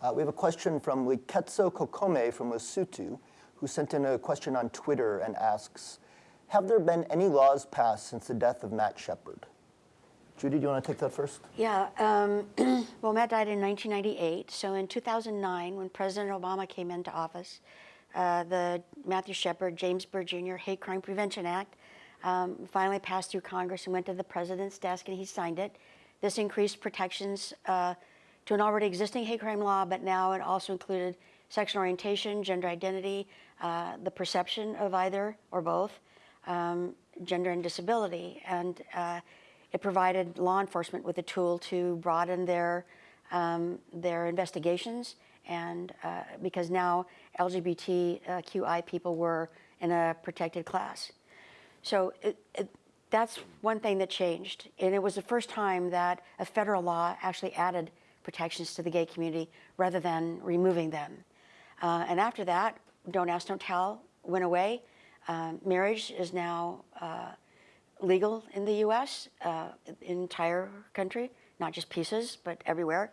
Uh, we have a question from Liketso Kokome from Lesotho, who sent in a question on Twitter and asks, have there been any laws passed since the death of Matt Shepard? Judy, do you want to take that first? Yeah. Um, well, Matt died in 1998. So in 2009, when President Obama came into office, uh, the Matthew Shepard, James Byrd Jr. Hate Crime Prevention Act um, finally passed through Congress and went to the president's desk, and he signed it. This increased protections uh, to an already existing hate crime law, but now it also included sexual orientation, gender identity, uh, the perception of either or both, um, gender and disability. And uh, it provided law enforcement with a tool to broaden their, um, their investigations. And uh, because now LGBTQI people were in a protected class. So it, it, that's one thing that changed. And it was the first time that a federal law actually added protections to the gay community rather than removing them. Uh, and after that, Don't Ask, Don't Tell went away. Um, marriage is now uh, legal in the US, uh, entire country, not just pieces, but everywhere.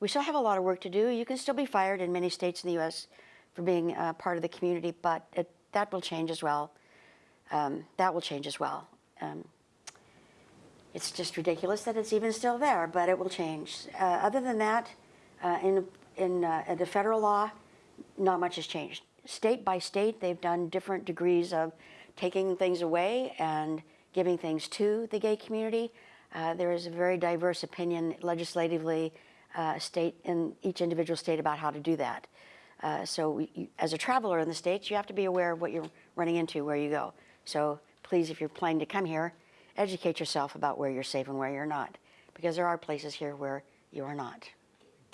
We still have a lot of work to do. You can still be fired in many states in the US for being uh, part of the community, but it, that will change as well. Um, that will change as well. Um, it's just ridiculous that it's even still there, but it will change. Uh, other than that, uh, in, in, uh, the federal law, not much has changed. State by state, they've done different degrees of taking things away and giving things to the gay community. Uh, there is a very diverse opinion legislatively uh, state in each individual state about how to do that. Uh, so we, you, as a traveler in the states, you have to be aware of what you're running into where you go. So please, if you're planning to come here, educate yourself about where you're safe and where you're not, because there are places here where you are not.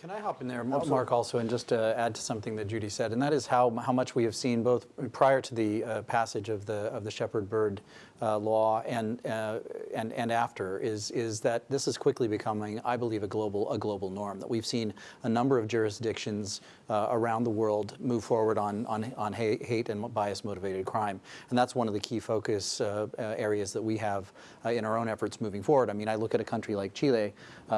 Can I hop in there, Mark, also, and just uh, add to something that Judy said, and that is how how much we have seen both prior to the uh, passage of the of the Shepard Byrd uh, law and uh, and and after is is that this is quickly becoming, I believe, a global a global norm. That we've seen a number of jurisdictions uh, around the world move forward on on on hate, and bias motivated crime, and that's one of the key focus uh, areas that we have in our own efforts moving forward. I mean, I look at a country like Chile,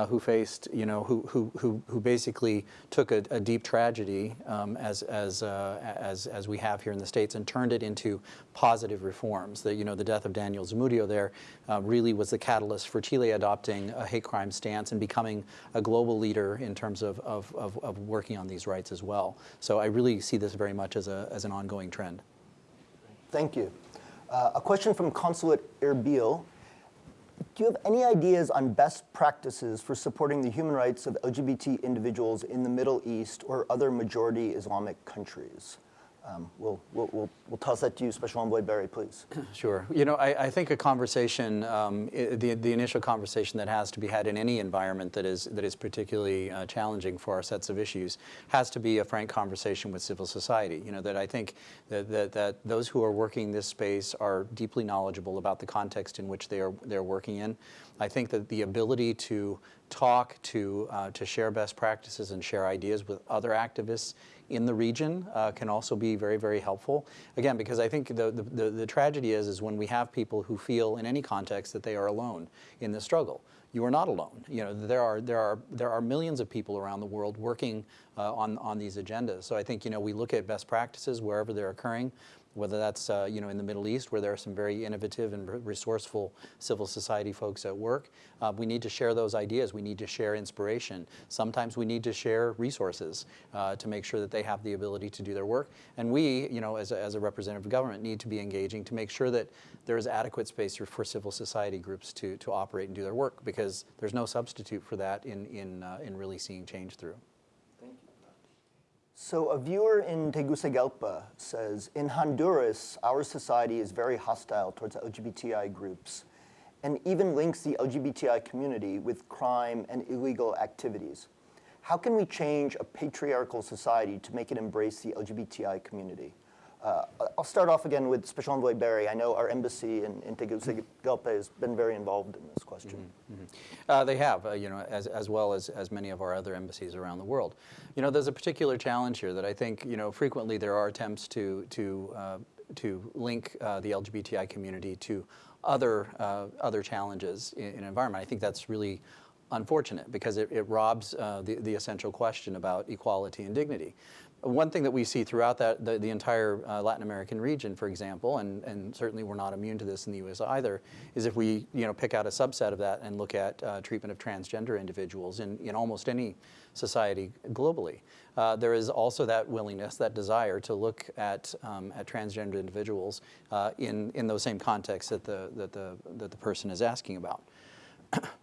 who faced, you know, who who who who basically took a, a deep tragedy um, as, as, uh, as, as we have here in the States and turned it into positive reforms. The, you know, the death of Daniel Zamudio there uh, really was the catalyst for Chile adopting a hate crime stance and becoming a global leader in terms of, of, of, of working on these rights as well. So I really see this very much as, a, as an ongoing trend. Thank you. Uh, a question from Consulate Erbil do you have any ideas on best practices for supporting the human rights of LGBT individuals in the Middle East or other majority Islamic countries? Um, we'll, we'll, we'll, we'll, toss that to you, Special Envoy Berry, please. Sure. You know, I, I think a conversation, um, the, the initial conversation that has to be had in any environment that is, that is particularly uh, challenging for our sets of issues has to be a frank conversation with civil society. You know, that I think that, that, that those who are working this space are deeply knowledgeable about the context in which they are they're working in. I think that the ability to talk, to, uh, to share best practices and share ideas with other activists in the region uh, can also be very, very helpful. Again, because I think the, the, the, tragedy is, is when we have people who feel in any context that they are alone in the struggle you are not alone. You know, there are, there are, there are millions of people around the world working uh, on, on these agendas. So I think, you know, we look at best practices wherever they're occurring whether that's uh, you know in the Middle East where there are some very innovative and resourceful civil society folks at work. Uh, we need to share those ideas. We need to share inspiration. Sometimes we need to share resources uh, to make sure that they have the ability to do their work. And we, you know, as a, as a representative government, need to be engaging to make sure that there is adequate space for, civil society groups to, to operate and do their work because there's no substitute for that in, in, uh, in really seeing change through. So a viewer in Tegucigalpa says, in Honduras, our society is very hostile towards LGBTI groups and even links the LGBTI community with crime and illegal activities. How can we change a patriarchal society to make it embrace the LGBTI community? Uh, I'll start off again with Special Envoy Berry. I know our embassy in, in Tegucigalpa has been very involved in this question. Mm -hmm. uh, they have, uh, you know, as, as well as, as many of our other embassies around the world. You know, there's a particular challenge here that I think, you know, frequently there are attempts to, to, uh, to link uh, the LGBTI community to other, uh, other challenges in, in environment. I think that's really unfortunate because it, it robs uh, the, the essential question about equality and dignity. One thing that we see throughout that, the, the entire uh, Latin American region, for example, and, and certainly we're not immune to this in the U.S. either, is if we you know, pick out a subset of that and look at uh, treatment of transgender individuals in, in almost any society globally. uh, there is also that willingness, that desire to look at, um, at transgender individuals uh, in, in those same contexts that the, that, the, that the person is asking about.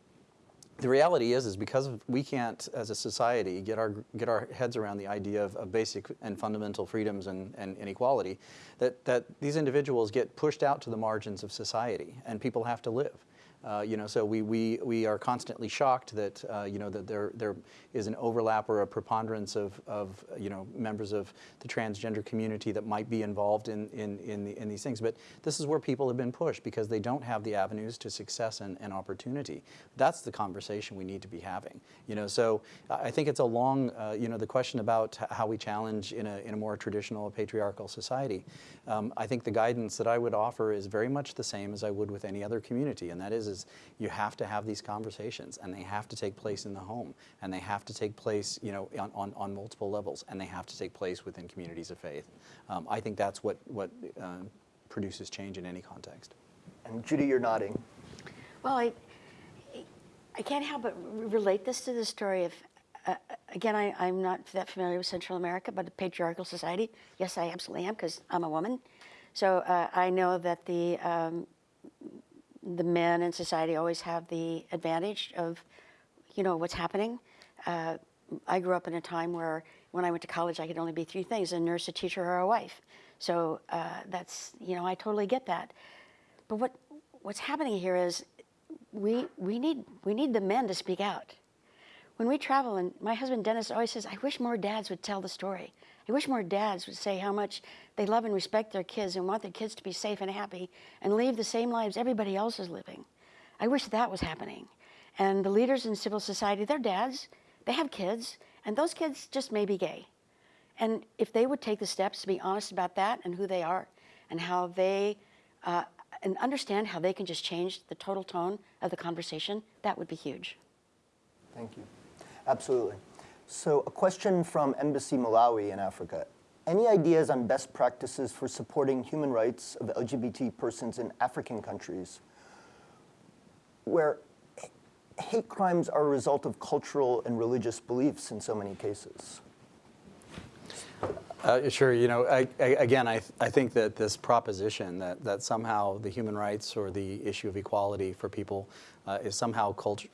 the reality is, is because we can't, as a society, get our, get our heads around the idea of, of basic and fundamental freedoms and, and inequality, that, that these individuals get pushed out to the margins of society, and people have to live. Uh, you know, so we, we, we are constantly shocked that, uh, you know, that there, there is an overlap or a preponderance of, of, you know, members of the transgender community that might be involved in, in, in, the, in these things. But this is where people have been pushed because they don't have the avenues to success and, and opportunity. That's the conversation we need to be having. You know, so I think it's a long, uh, you know, the question about how we challenge in a, in a more traditional patriarchal society. Um, I think the guidance that I would offer is very much the same as I would with any other community, and that is is you have to have these conversations and they have to take place in the home and they have to take place you know on, on, on multiple levels and they have to take place within communities of faith. Um, I think that's what, what uh, produces change in any context. And Judy, you're nodding. Well, I, I can't help but relate this to the story of, uh, again, I, I'm not that familiar with Central America, but a patriarchal society. Yes, I absolutely am because I'm a woman. So uh, I know that the um, the men in society always have the advantage of, you know, what's happening. Uh, I grew up in a time where when I went to college, I could only be three things, a nurse, a teacher, or a wife. So uh, that's, you know, I totally get that. But what, what's happening here is we, we, need, we need the men to speak out. When we travel, and my husband Dennis always says, I wish more dads would tell the story. I wish more dads would say how much they love and respect their kids and want their kids to be safe and happy and live the same lives everybody else is living. I wish that was happening. And the leaders in civil society, they're dads, they have kids, and those kids just may be gay. And if they would take the steps to be honest about that and who they are and how they, uh, and understand how they can just change the total tone of the conversation, that would be huge. Thank you. Absolutely. So a question from Embassy Malawi in Africa. Any ideas on best practices for supporting human rights of LGBT persons in African countries where hate crimes are a result of cultural and religious beliefs in so many cases? Uh, sure. You know, I, I, again, I, I think that this proposition that, that somehow the human rights or the issue of equality for people uh, is somehow cult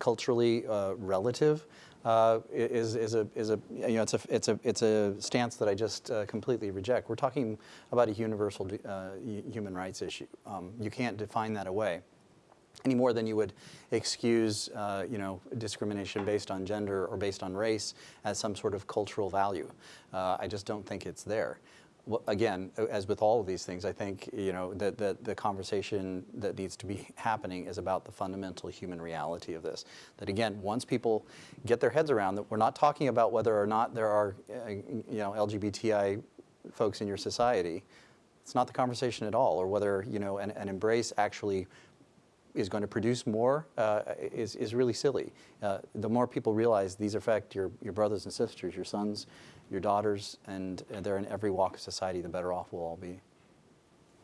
culturally uh, relative uh, is, is, a, is a, you know, it's a, it's a, it's a stance that I just uh, completely reject. We're talking about a universal uh, human rights issue. Um, you can't define that away any more than you would excuse, uh, you know, discrimination based on gender or based on race as some sort of cultural value. Uh, I just don't think it's there again, as with all of these things, I think you know that the, the conversation that needs to be happening is about the fundamental human reality of this. That again, once people get their heads around that, we're not talking about whether or not there are uh, you know LGBTI folks in your society. It's not the conversation at all, or whether you know an, an embrace actually is going to produce more uh, is, is really silly. Uh, the more people realize these affect your, your brothers and sisters, your sons, your daughters, and they're in every walk of society, the better off we'll all be.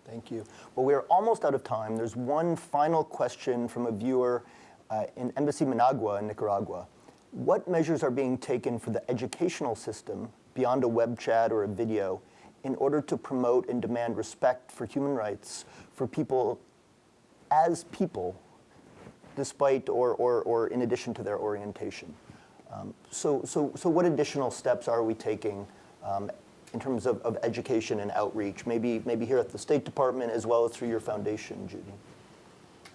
Thank you. Well, we're almost out of time. There's one final question from a viewer uh, in Embassy Managua in Nicaragua. What measures are being taken for the educational system beyond a web chat or a video in order to promote and demand respect for human rights for people as people, despite or, or, or in addition to their orientation? Um, so, so, so what additional steps are we taking um, in terms of, of education and outreach, maybe, maybe here at the State Department as well as through your foundation, Judy?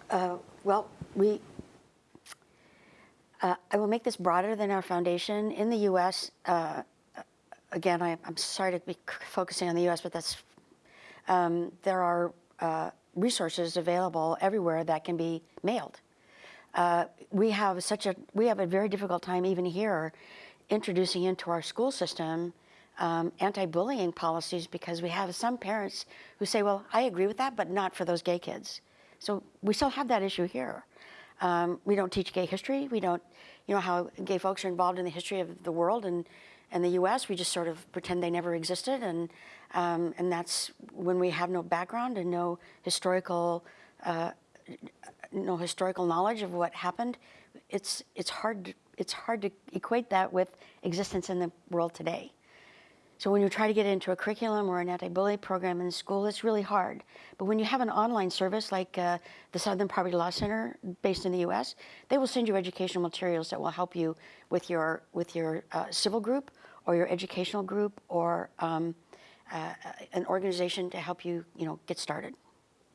Uh, well, we, uh, I will make this broader than our foundation. In the U.S., uh, again, I, am sorry to be focusing on the U.S., but that's, um, there are uh, resources available everywhere that can be mailed. Uh, we have such a we have a very difficult time even here introducing into our school system um, anti-bullying policies because we have some parents who say, well, I agree with that, but not for those gay kids. So we still have that issue here. Um, we don't teach gay history. We don't, you know, how gay folks are involved in the history of the world and, and the U.S. We just sort of pretend they never existed, and um, and that's when we have no background and no historical uh, no historical knowledge of what happened, it's, it's, hard, to, it's hard to equate that with existence in the world today. So when you try to get into a curriculum or an anti-bully program in school, it's really hard. But when you have an online service like uh, the Southern Poverty Law Center, based in the U.S., they will send you educational materials that will help you with your with your uh, civil group or your educational group or um, uh, an organization to help you, you know, get started.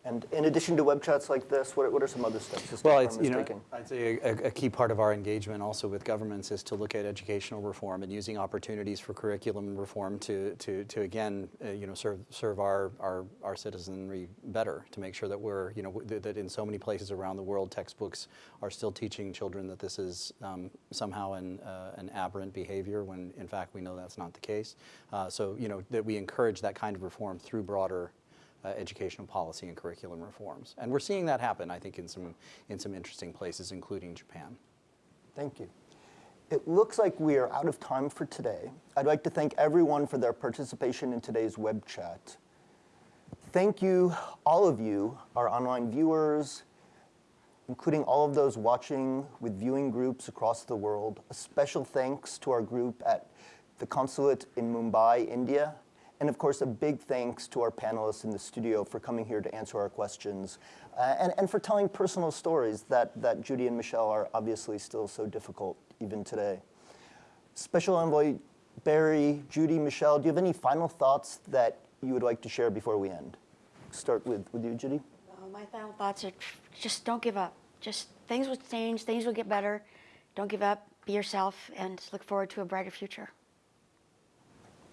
And in addition to web chats like this, what, what are some other steps Well, it's, you know, taking? I'd say a, a key part of our engagement also with governments is to look at educational reform and using opportunities for curriculum reform to, to, to again, uh, you know, serve, serve our, our, our citizenry better, to make sure that we're, you know, that, that in so many places around the world, textbooks are still teaching children that this is um, somehow an, uh, an aberrant behavior when in fact we know that's not the case. Uh, so, you know, that we encourage that kind of reform through broader uh, educational policy and curriculum reforms. And we're seeing that happen, I think, in some, in some interesting places, including Japan. Thank you. It looks like we are out of time for today. I'd like to thank everyone for their participation in today's web chat. Thank you, all of you, our online viewers, including all of those watching with viewing groups across the world. A special thanks to our group at the consulate in Mumbai, India, and of course, a big thanks to our panelists in the studio for coming here to answer our questions uh, and, and for telling personal stories that, that Judy and Michelle are obviously still so difficult even today. Special Envoy Berry, Judy, Michelle, do you have any final thoughts that you would like to share before we end? Start with, with you, Judy. Well, my final thoughts are just don't give up. Just things will change, things will get better. Don't give up, be yourself, and look forward to a brighter future.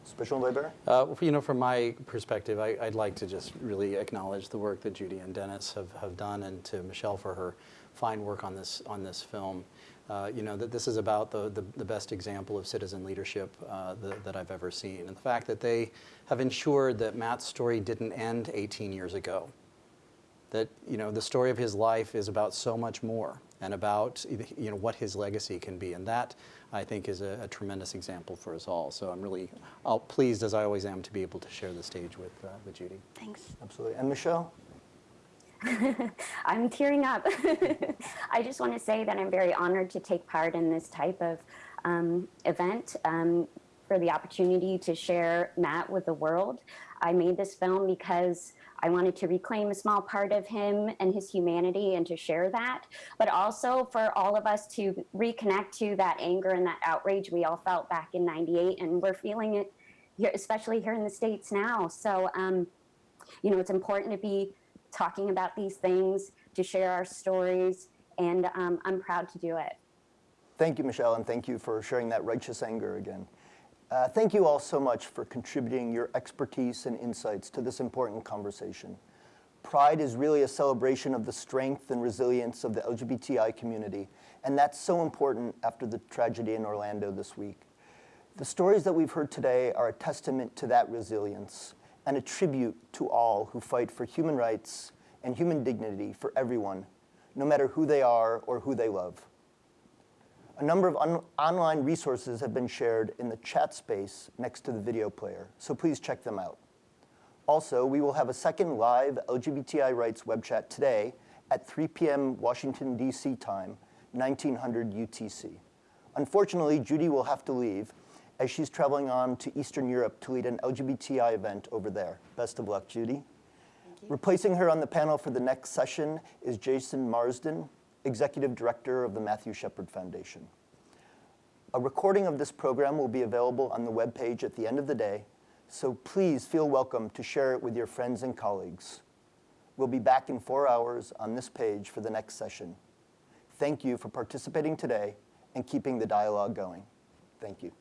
Special Berry? Uh, you know, from my perspective, I, would like to just really acknowledge the work that Judy and Dennis have, have done, and to Michelle for her fine work on this on this film. Uh, you know, that this is about the, the, the best example of citizen leadership uh, the, that I've ever seen. And the fact that they have ensured that Matt's story didn't end 18 years ago. That, you know, the story of his life is about so much more and about, you know, what his legacy can be. And that, I think, is a, a tremendous example for us all. So I'm really I'll, pleased, as I always am, to be able to share the stage with, uh, with Judy. Thanks. Absolutely. And Michelle? I'm tearing up. I just want to say that I'm very honored to take part in this type of um, event um, for the opportunity to share Matt with the world. I made this film because I wanted to reclaim a small part of him and his humanity and to share that, but also for all of us to reconnect to that anger and that outrage we all felt back in 98 and we're feeling it here, especially here in the States now. So, um, you know, it's important to be talking about these things, to share our stories, and um, I'm proud to do it. Thank you, Michelle, and thank you for sharing that righteous anger again. Uh, thank you all so much for contributing your expertise and insights to this important conversation. Pride is really a celebration of the strength and resilience of the LGBTI community, and that's so important after the tragedy in Orlando this week. The stories that we've heard today are a testament to that resilience and a tribute to all who fight for human rights and human dignity for everyone, no matter who they are or who they love. A number of online resources have been shared in the chat space next to the video player, so please check them out. Also, we will have a second live LGBTI rights web chat today at 3 p.m. Washington, D.C. time, 1900 UTC. Unfortunately, Judy will have to leave as she's traveling on to Eastern Europe to lead an LGBTI event over there. Best of luck, Judy. Replacing her on the panel for the next session is Jason Marsden, Executive Director of the Matthew Shepard Foundation. A recording of this program will be available on the webpage at the end of the day, so please feel welcome to share it with your friends and colleagues. We'll be back in four hours on this page for the next session. Thank you for participating today and keeping the dialogue going. Thank you.